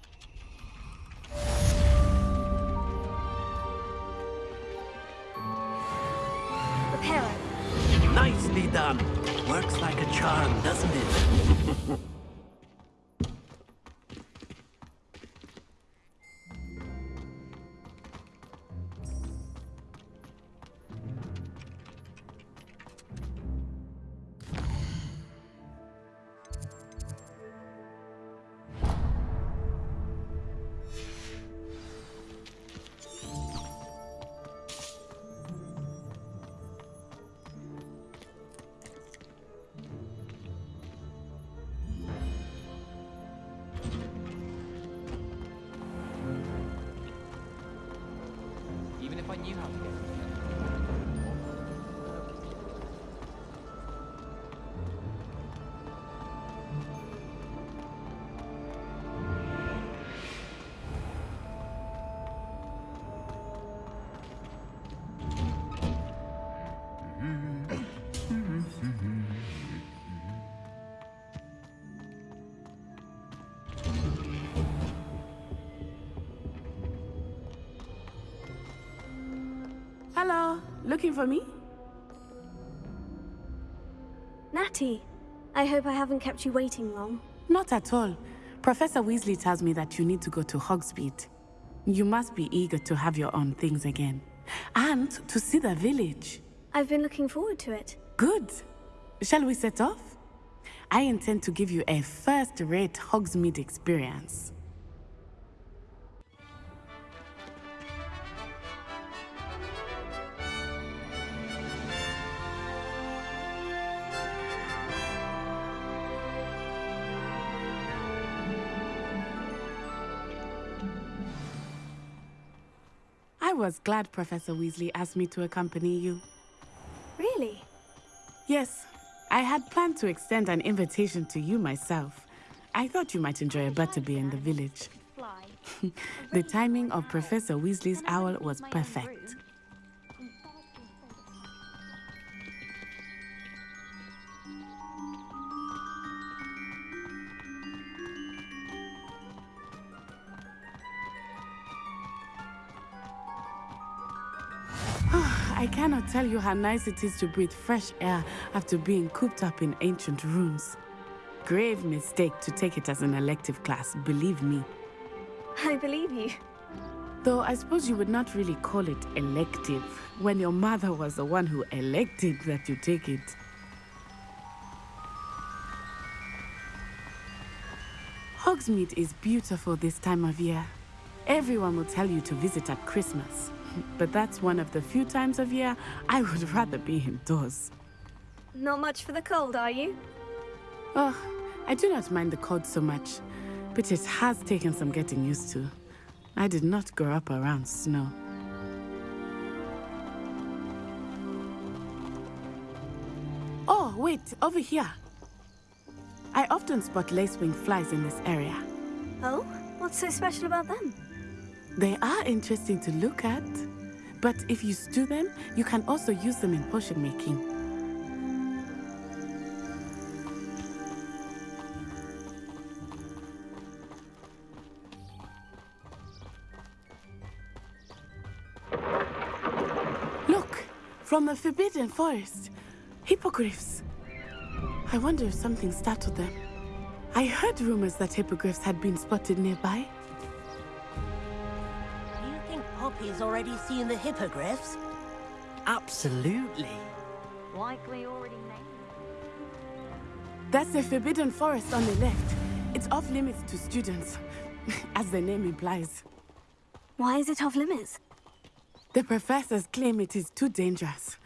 H: Looking for me?
A: Natty, I hope I haven't kept you waiting long.
H: Not at all. Professor Weasley tells me that you need to go to Hogsmeade. You must be eager to have your own things again. And to see the village.
A: I've been looking forward to it.
H: Good. Shall we set off? I intend to give you a first-rate Hogsmeade experience. Glad Professor Weasley asked me to accompany you.
A: Really?
H: Yes, I had planned to extend an invitation to you myself. I thought you might enjoy a butterbeer in the village. the timing of Professor Weasley's owl was perfect. Cannot tell you how nice it is to breathe fresh air after being cooped up in ancient rooms. Grave mistake to take it as an elective class, believe me.
A: I believe you.
H: Though I suppose you would not really call it elective when your mother was the one who elected that you take it. Hogsmeade is beautiful this time of year. Everyone will tell you to visit at Christmas. But that's one of the few times of year I would rather be indoors.
A: Not much for the cold, are you?
H: Oh, I do not mind the cold so much, but it has taken some getting used to. I did not grow up around snow. Oh, wait, over here. I often spot lacewing flies in this area.
A: Oh? What's so special about them?
H: They are interesting to look at, but if you stew them, you can also use them in potion making. Look, from the Forbidden Forest, hippogriffs. I wonder if something startled them. I heard rumors that hippogriffs had been spotted nearby.
O: Do you think Poppy's already seen the hippogriffs?
C: Absolutely.
J: Likely already named.
H: That's the Forbidden Forest on the left. It's off limits to students, as the name implies.
A: Why is it off limits?
H: The professors claim it is too dangerous.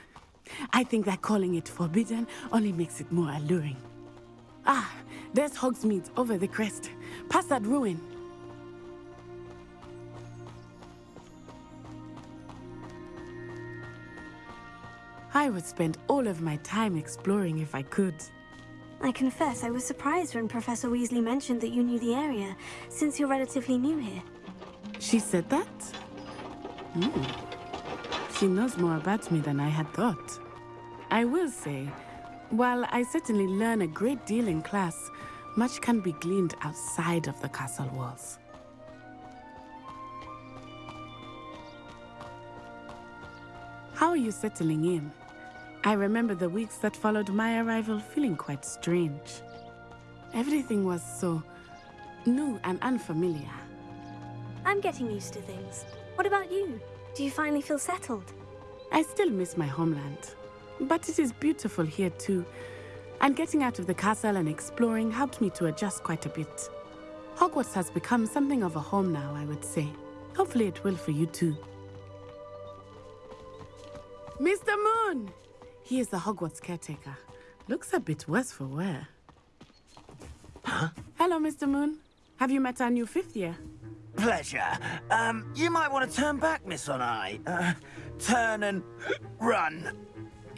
H: I think that calling it forbidden only makes it more alluring. Ah, there's Hogsmeade over the crest. Past that ruin. I would spend all of my time exploring if I could.
A: I confess I was surprised when Professor Weasley mentioned that you knew the area, since you're relatively new here.
H: She said that? Hmm. She knows more about me than I had thought. I will say, while I certainly learn a great deal in class, much can be gleaned outside of the castle walls. How are you settling in? I remember the weeks that followed my arrival feeling quite strange. Everything was so new and unfamiliar.
A: I'm getting used to things. What about you? Do you finally feel settled?
H: I still miss my homeland, but it is beautiful here too. And getting out of the castle and exploring helped me to adjust quite a bit. Hogwarts has become something of a home now, I would say. Hopefully it will for you too. Mr. Moon! He is the Hogwarts caretaker. Looks a bit worse for wear.
T: Huh?
H: Hello, Mr. Moon. Have you met our new fifth year?
T: Pleasure. Um, you might want to turn back, Miss Onai. Uh, turn and run.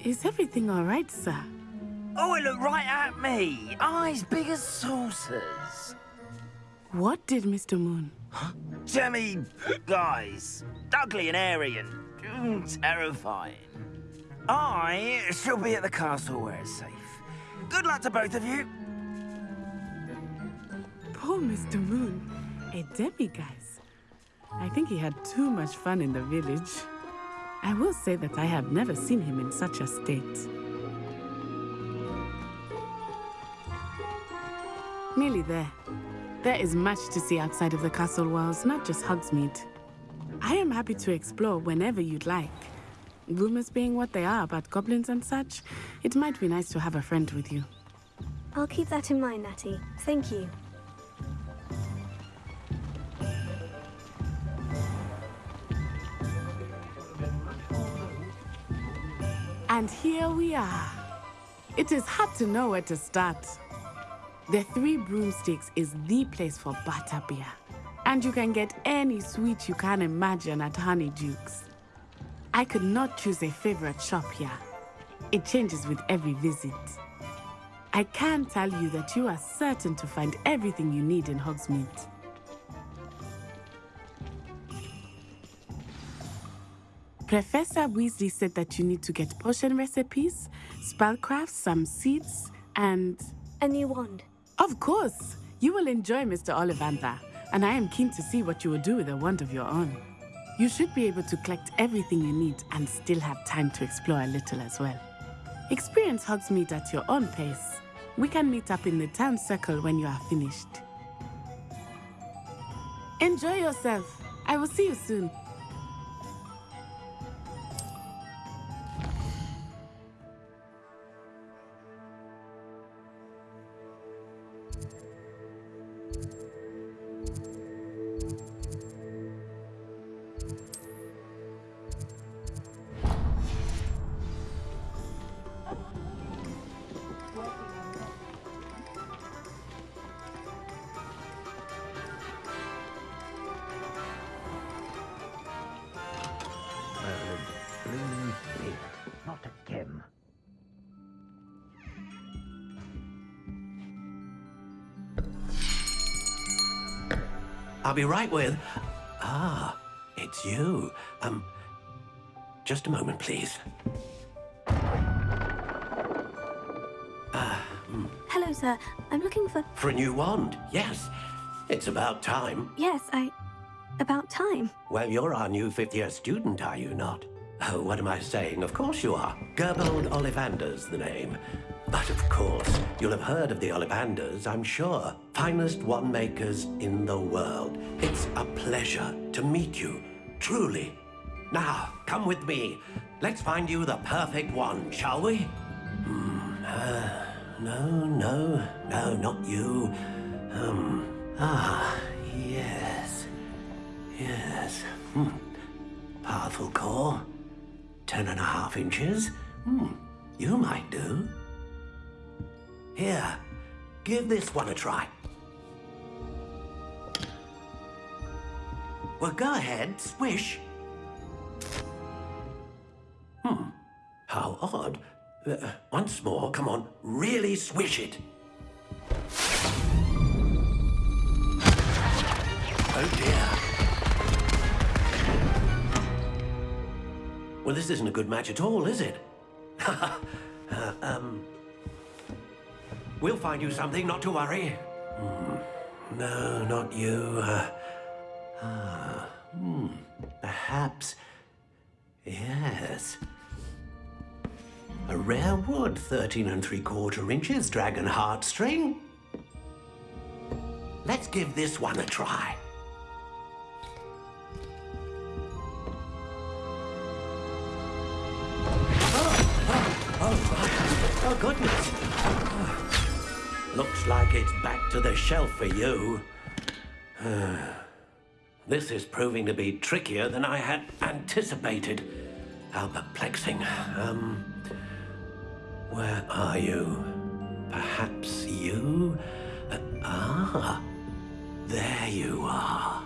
H: Is everything all right, sir?
T: Oh, it looked right at me. Eyes big as saucers.
H: What did Mr. Moon?
T: Jemmy, guys, ugly and airy and mm, terrifying. I shall be at the castle where it's safe. Good luck to both of you.
H: Poor Mr. Moon. A demiguise. I think he had too much fun in the village. I will say that I have never seen him in such a state. Nearly there. There is much to see outside of the castle walls, not just Hogsmeade. I am happy to explore whenever you'd like. Rumors being what they are about goblins and such, it might be nice to have a friend with you.
A: I'll keep that in mind, Natty. Thank you.
H: And here we are. It is hard to know where to start. The Three Broomsticks is the place for butterbeer. And you can get any sweet you can imagine at Honeydukes. I could not choose a favorite shop here. It changes with every visit. I can tell you that you are certain to find everything you need in Hogsmeade. Professor Weasley said that you need to get potion recipes, spellcraft, some seeds, and...
A: A new wand.
H: Of course! You will enjoy Mr. Ollivander, and I am keen to see what you will do with a wand of your own. You should be able to collect everything you need and still have time to explore a little as well. Experience Hogsmeade at your own pace. We can meet up in the town circle when you are finished. Enjoy yourself. I will see you soon.
R: I'll be right with. Ah, it's you. Um, just a moment, please. Ah, hmm.
A: Hello, sir. I'm looking for.
R: For a new wand, yes. It's about time.
A: Yes, I. About time.
R: Well, you're our new fifth year student, are you not? Oh, what am I saying? Of course you are. Gerbold Ollivander's the name. But of course, you'll have heard of the Ollivanders, I'm sure. Finest wand makers in the world. It's a pleasure to meet you, truly. Now, come with me. Let's find you the perfect one, shall we? Hmm. Uh, no, no, no, not you. Um. Ah, yes. Yes. Hmm. Powerful core. Ten and a half inches. Hmm. You might do. Here, give this one a try. Well, go ahead, swish. Hmm. How odd. Uh, once more, come on, really swish it. Oh dear. Well, this isn't a good match at all, is it? uh, um, we'll find you something, not to worry. Hmm. No, not you. Uh, ah, hmm. Perhaps. Yes. A rare wood, 13 and three quarter inches, dragon heartstring. Let's give this one a try. Oh, oh goodness. Looks like it's back to the shelf for you. This is proving to be trickier than I had anticipated. How perplexing. Um, where are you? Perhaps you? Uh, ah, there you are.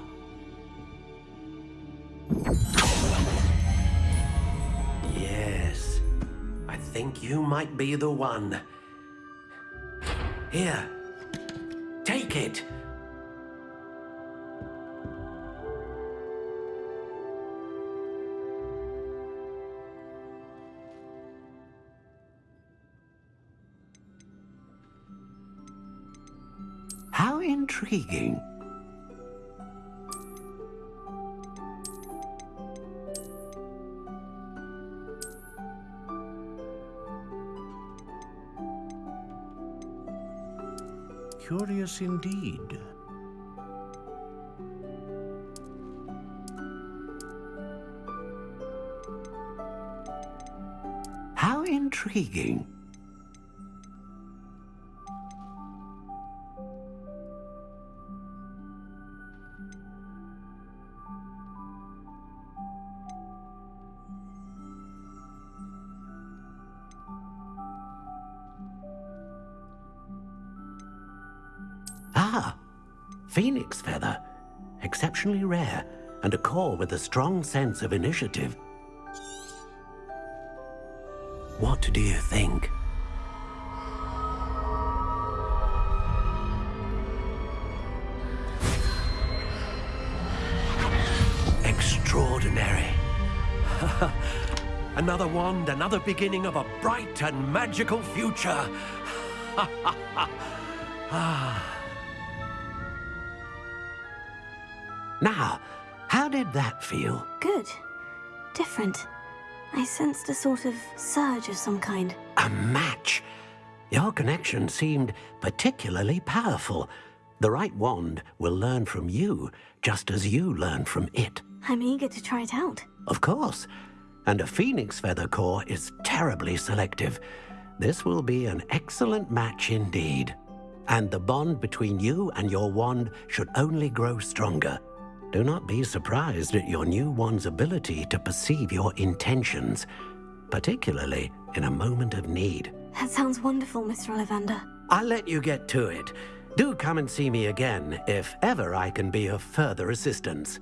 R: Yes, I think you might be the one. Here, take it. Intriguing. Curious indeed. How intriguing. With a strong sense of initiative. What do you think? Extraordinary. another wand, another beginning of a bright and magical future. ah. Now, did that feel?
A: Good. Different. I sensed a sort of surge of some kind.
R: A match? Your connection seemed particularly powerful. The right wand will learn from you, just as you learn from it.
A: I'm eager to try it out.
R: Of course. And a phoenix feather core is terribly selective. This will be an excellent match indeed. And the bond between you and your wand should only grow stronger. Do not be surprised at your new one's ability to perceive your intentions, particularly in a moment of need.
A: That sounds wonderful, Mr. Ollivander.
R: I'll let you get to it. Do come and see me again if ever I can be of further assistance.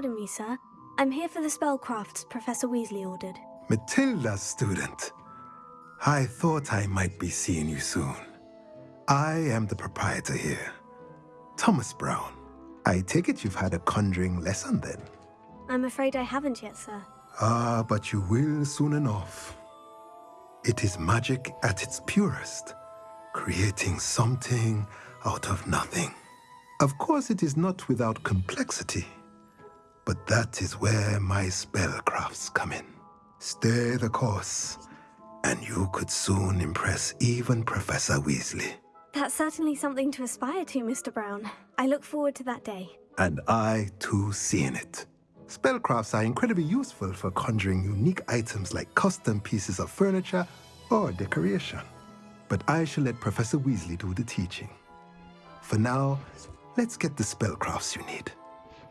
A: Pardon me, sir. I'm here for the spellcrafts Professor Weasley ordered.
U: Matilda, student. I thought I might be seeing you soon. I am the proprietor here, Thomas Brown. I take it you've had a conjuring lesson then?
A: I'm afraid I haven't yet, sir.
U: Ah, but you will soon enough. It is magic at its purest, creating something out of nothing. Of course, it is not without complexity, but that is where my spellcrafts come in. Stay the course, and you could soon impress even Professor Weasley.
A: That's certainly something to aspire to, Mr. Brown. I look forward to that day.
U: And I, too, seeing it. Spellcrafts are incredibly useful for conjuring unique items like custom pieces of furniture or decoration. But I shall let Professor Weasley do the teaching. For now, let's get the spellcrafts you need.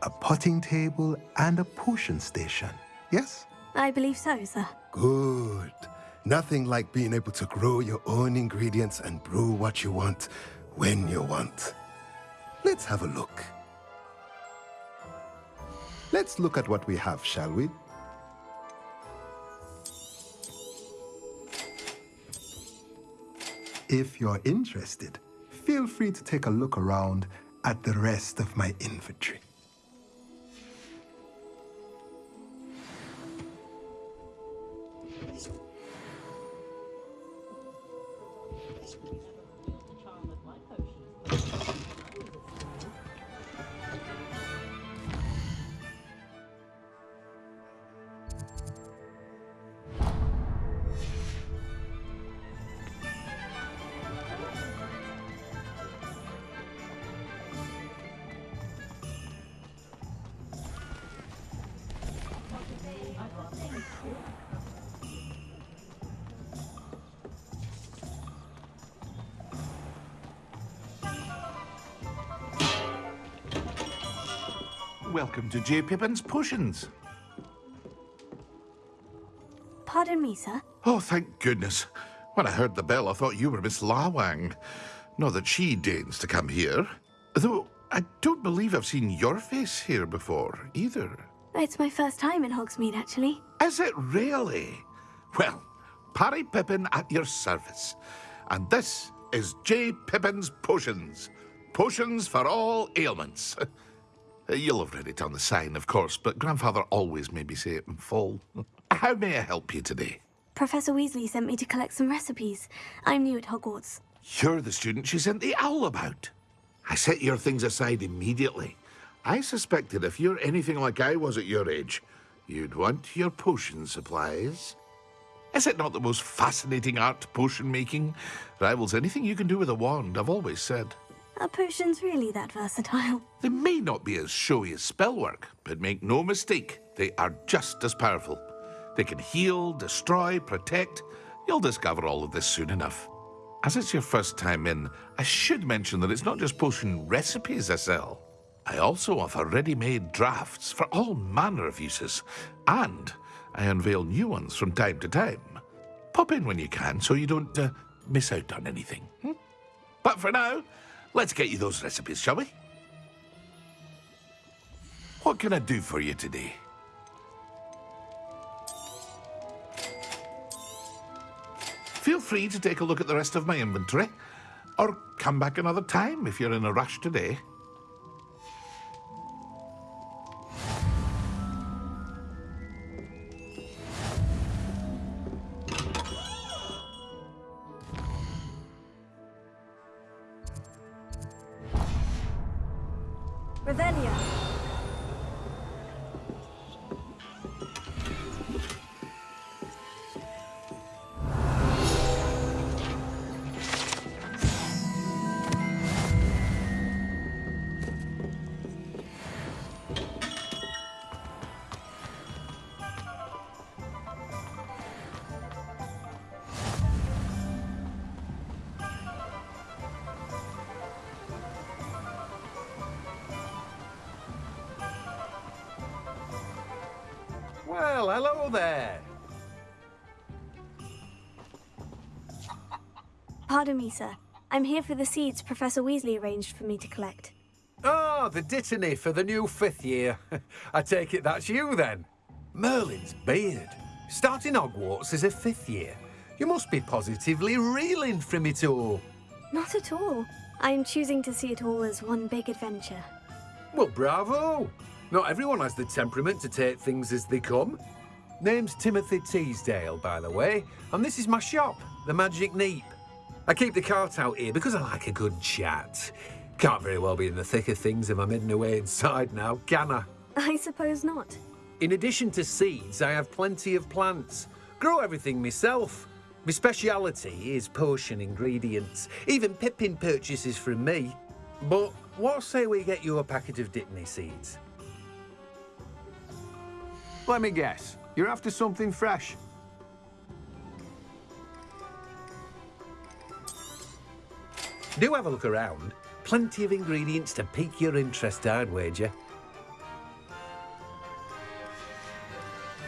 U: A potting table and a potion station, yes?
A: I believe so, sir.
U: Good. Nothing like being able to grow your own ingredients and brew what you want when you want. Let's have a look. Let's look at what we have, shall we? If you're interested, feel free to take a look around at the rest of my inventory. Thank you.
V: Welcome to J. Pippin's Potions.
A: Pardon me, sir.
V: Oh, thank goodness. When I heard the bell, I thought you were Miss Lawang. Not that she deigns to come here. Though I don't believe I've seen your face here before, either.
A: It's my first time in Hogsmeade, actually.
V: Is it really? Well, Parry Pippin at your service. And this is J. Pippin's Potions. Potions for all ailments. Uh, you'll have read it on the sign, of course, but Grandfather always made me say it in full. How may I help you today?
A: Professor Weasley sent me to collect some recipes. I'm new at Hogwarts.
V: You're the student she sent the owl about. I set your things aside immediately. I suspected if you're anything like I was at your age, you'd want your potion supplies. Is it not the most fascinating art, potion making? Rivals anything you can do with a wand, I've always said.
A: Are potions really that versatile?
V: They may not be as showy as spellwork, but make no mistake, they are just as powerful. They can heal, destroy, protect. You'll discover all of this soon enough. As it's your first time in, I should mention that it's not just potion recipes I sell. I also offer ready-made drafts for all manner of uses, and I unveil new ones from time to time. Pop in when you can so you don't uh, miss out on anything. hmm? But for now, let's get you those recipes, shall we? What can I do for you today? Feel free to take a look at the rest of my inventory, or come back another time if you're in a rush today.
W: Hello there.
A: Pardon me, sir. I'm here for the seeds Professor Weasley arranged for me to collect.
W: Ah, the dittany for the new fifth year. I take it that's you then. Merlin's beard. Starting Hogwarts as a fifth year. You must be positively reeling from it all.
A: Not at all. I'm choosing to see it all as one big adventure.
W: Well, bravo! Not everyone has the temperament to take things as they come. Name's Timothy Teasdale, by the way, and this is my shop, the Magic Neep. I keep the cart out here because I like a good chat. Can't very well be in the thick of things if I'm hidden away inside now, can I?
A: I suppose not.
W: In addition to seeds, I have plenty of plants. Grow everything myself. My speciality is potion ingredients. Even Pippin purchases from me. But what say we get you a packet of Dittany seeds? Let me guess. You're after something fresh. Do have a look around. Plenty of ingredients to pique your interest, I'd wager.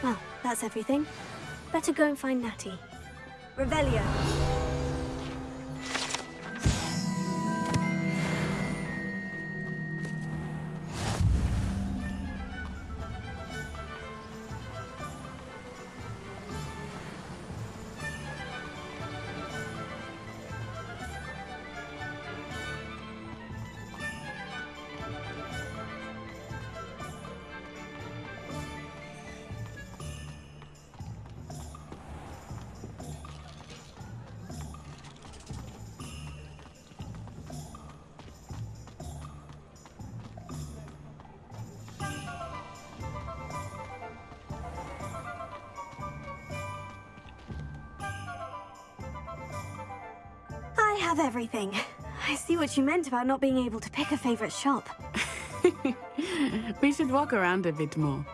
A: Well, that's everything. Better go and find Natty. Revelio. I see what you meant about not being able to pick a favorite shop.
H: We should walk around a bit more.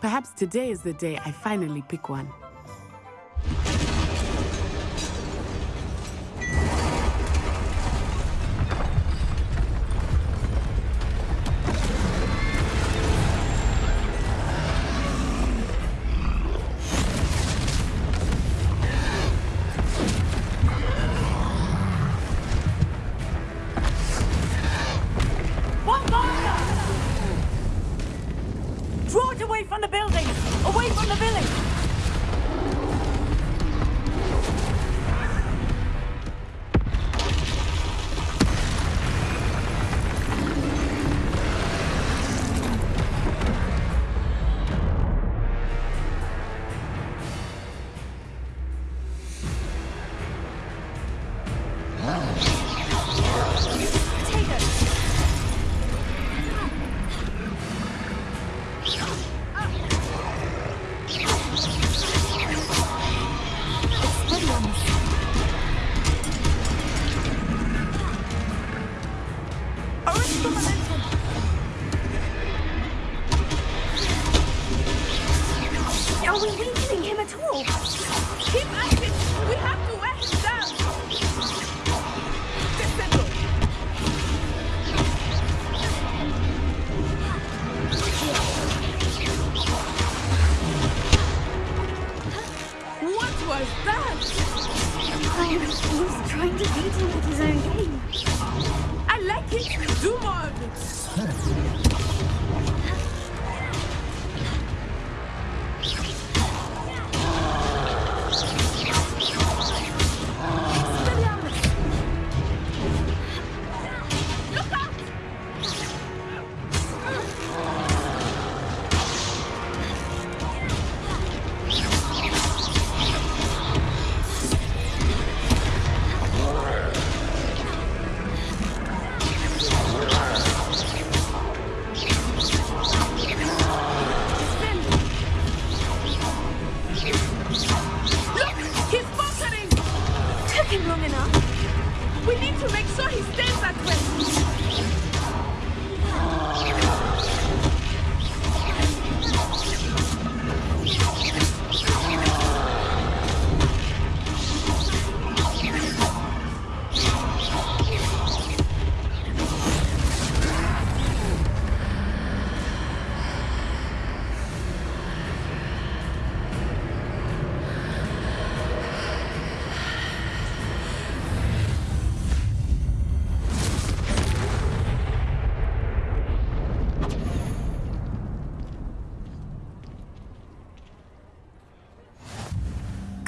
H: Perhaps today is the day I finally pick. One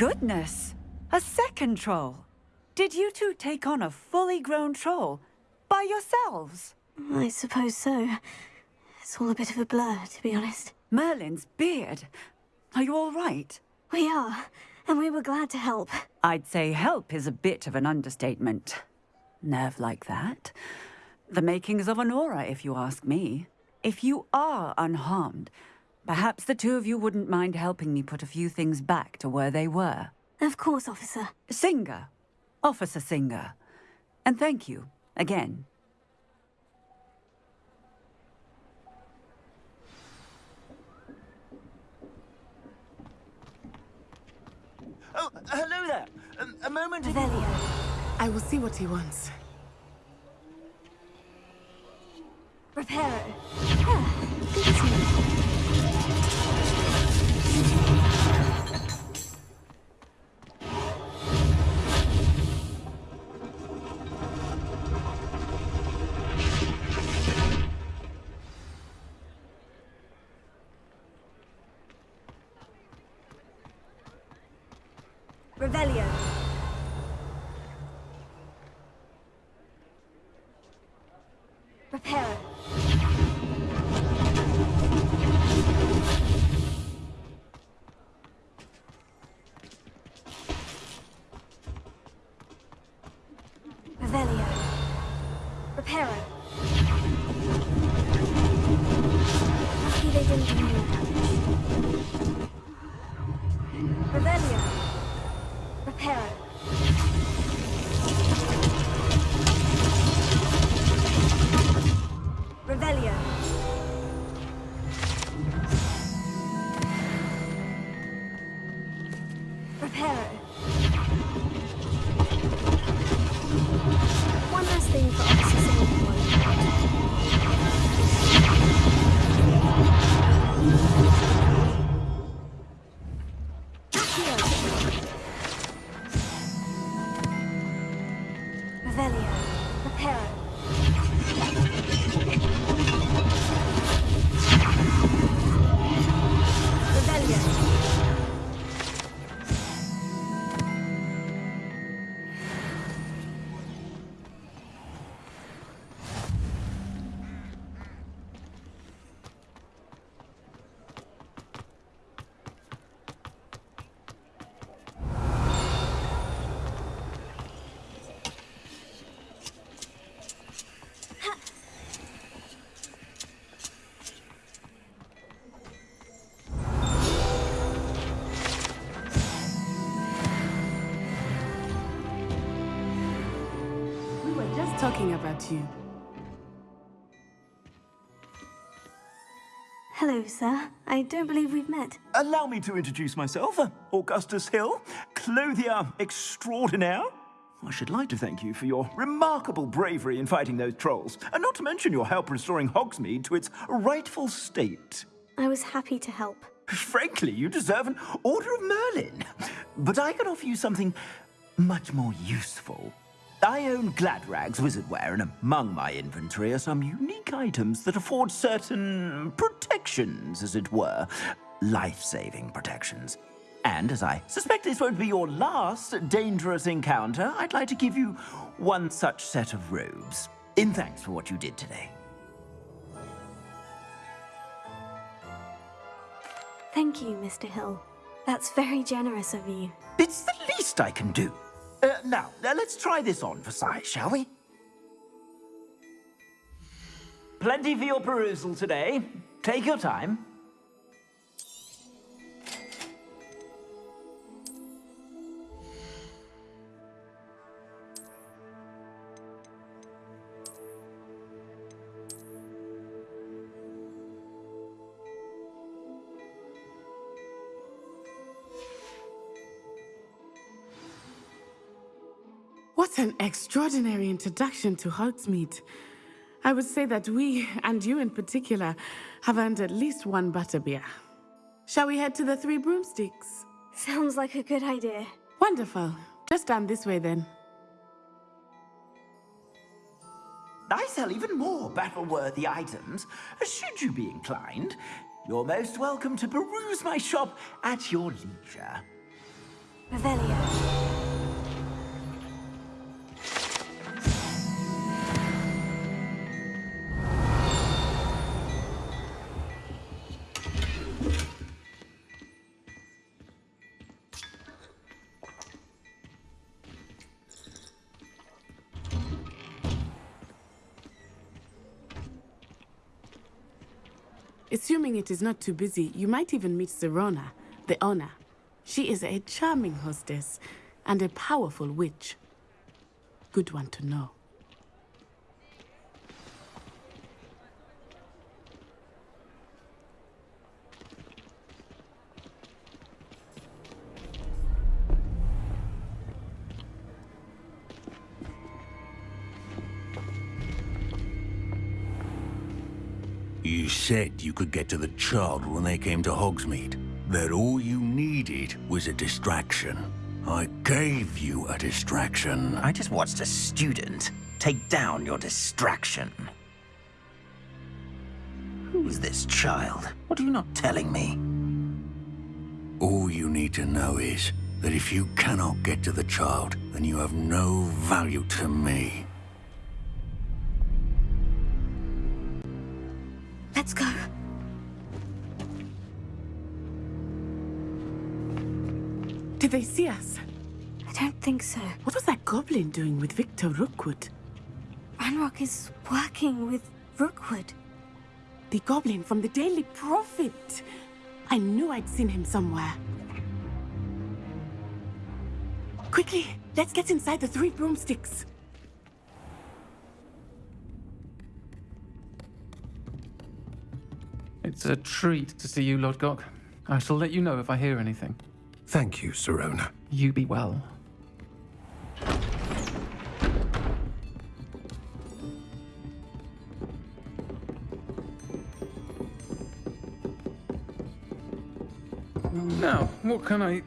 X: Goodness! A second troll! Did you two take on a fully grown troll? By yourselves?
A: I suppose so. It's all a bit of a blur, to be honest.
X: Merlin's beard. Are you all right?
A: We are, and we were glad to help.
X: I'd say help is a bit of an understatement. Nerve like that. The makings of an Auror, if you ask me. If you are unharmed, perhaps the two of you wouldn't mind helping me put a few things back to where they were.
A: Of course, officer.
X: Singer. Officer Singer. And thank you, again.
T: Oh, hello there. A, a moment.
A: Revelio.
H: I will see what he wants.
A: Reparo. Ah, good
H: about you.
A: Hello, sir. I don't believe we've met.
T: Allow me to introduce myself. uh, Augustus Hill, clothier extraordinaire. I should like to thank you for your remarkable bravery in fighting those trolls, and not to mention your help restoring Hogsmeade to its rightful state.
A: I was happy to help.
T: Frankly, you deserve an Order of Merlin. But I can offer you something much more useful. I own Gladrag's wizardwear, and among my inventory are some unique items that afford certain protections, as it were. Life-saving protections. And as I suspect this won't be your last dangerous encounter, I'd like to give you one such set of robes, in thanks for what you did today.
A: Thank you, Mr. Hill. That's very generous of you.
T: It's the least I can do. Uh, now, let's try this on for size, shall we? Plenty for your perusal today. Take your time.
H: Extraordinary introduction to Hogsmeade. I would say that we, and you in particular, have earned at least one butterbeer. Shall we head to the Three Broomsticks?
A: Sounds like a good idea.
H: Wonderful. Just down this way then.
T: I sell even more battle-worthy items. Should you be inclined, you're most welcome to peruse my shop at your leisure.
A: Revelio.
H: Assuming it is not too busy, you might even meet Sirona, the owner. She is a charming hostess and a powerful witch. Good one to know.
Y: Said you could get to the child when they came to Hogsmeade. That all you needed was a distraction. I gave you a distraction.
T: I just watched a student take down your distraction. Who's this child? What are you not telling me?
Y: All you need to know is that if you cannot get to the child, then you have no value to me.
H: Did they see us?
A: I don't think so.
H: What was that goblin doing with Victor Rookwood?
A: Ranrock is working with Rookwood.
H: The goblin from the Daily Prophet. I knew I'd seen him somewhere. Quickly, let's get inside the three broomsticks.
Z: It's a treat to see you, Lodgok. I shall let you know if I hear anything.
W: Thank you, Sirona.
Z: You be well. Now, what can I...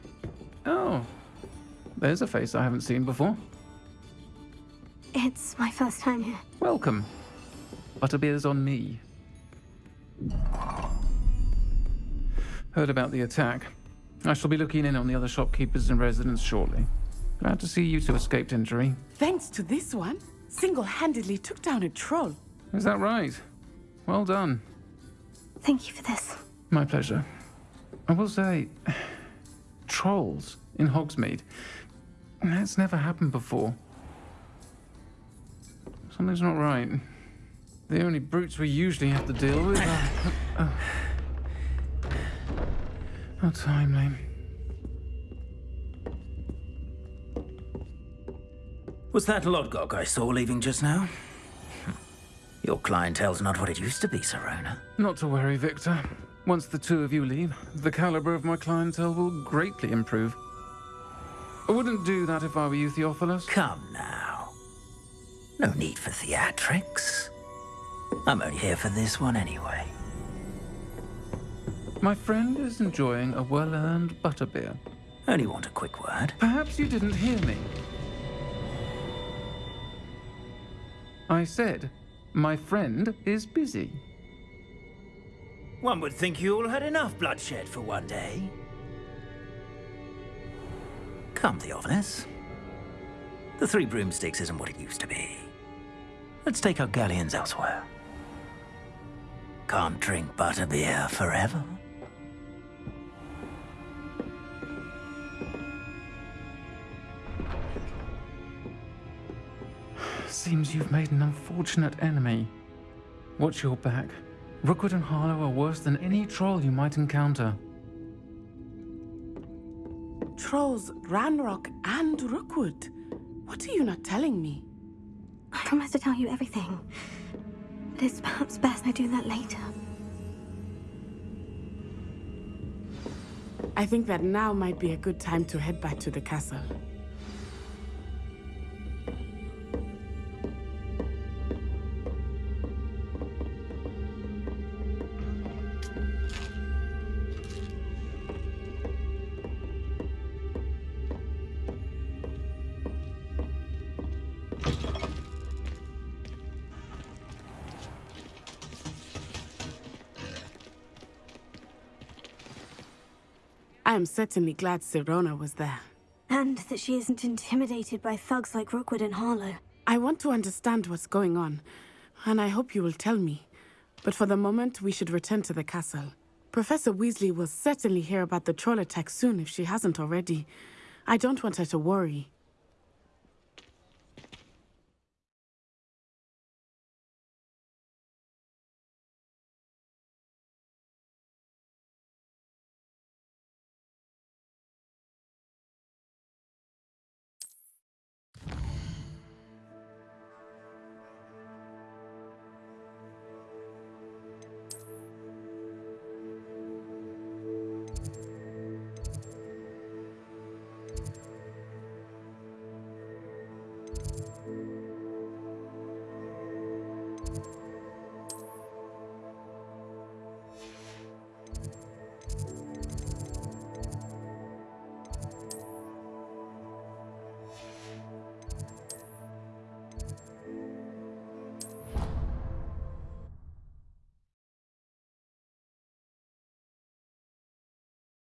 Z: Oh, there's a face I haven't seen before.
A: It's my first time here.
Z: Welcome. Butterbeer's on me. Heard about the attack. I shall be looking in on the other shopkeepers and residents shortly. Glad to see you two escaped injury.
H: Thanks to this one, single-handedly took down a troll.
Z: Is that right? Well done.
A: Thank you for this.
Z: My pleasure. I will say, trolls in Hogsmeade. That's never happened before. Something's not right. The only brutes we usually have to deal with are... Uh, uh, How timely.
T: Was that Lodgok I saw leaving just now? Your clientele's not what it used to be, Sirona.
Z: Not to worry, Victor. Once the two of you leave, the caliber of my clientele will greatly improve. I wouldn't do that if I were you, Theophilus.
T: Come now. No need for theatrics. I'm only here for this one anyway.
Z: My friend is enjoying a well-earned butterbeer.
T: Only want a quick word.
Z: Perhaps you didn't hear me. I said, my friend is busy.
T: One would think you all had enough bloodshed for one day. Come, Theophilus. The Three Broomsticks isn't what it used to be. Let's take our galleons elsewhere. Can't drink butterbeer forever.
Z: Seems you've made an unfortunate enemy. Watch your back. Rookwood and Harlow are worse than any troll you might encounter.
H: Trolls, Ranrock, and Rookwood. What are you not telling me?
A: I promise to tell you everything. But it's perhaps best I do that later.
H: I think that now might be a good time to head back to the castle. I am certainly glad Sirona was there.
A: And that she isn't intimidated by thugs like Rookwood and Harlow.
H: I want to understand what's going on, and I hope you will tell me. But for the moment, we should return to the castle. Professor Weasley will certainly hear about the troll attack soon if she hasn't already. I don't want her to worry.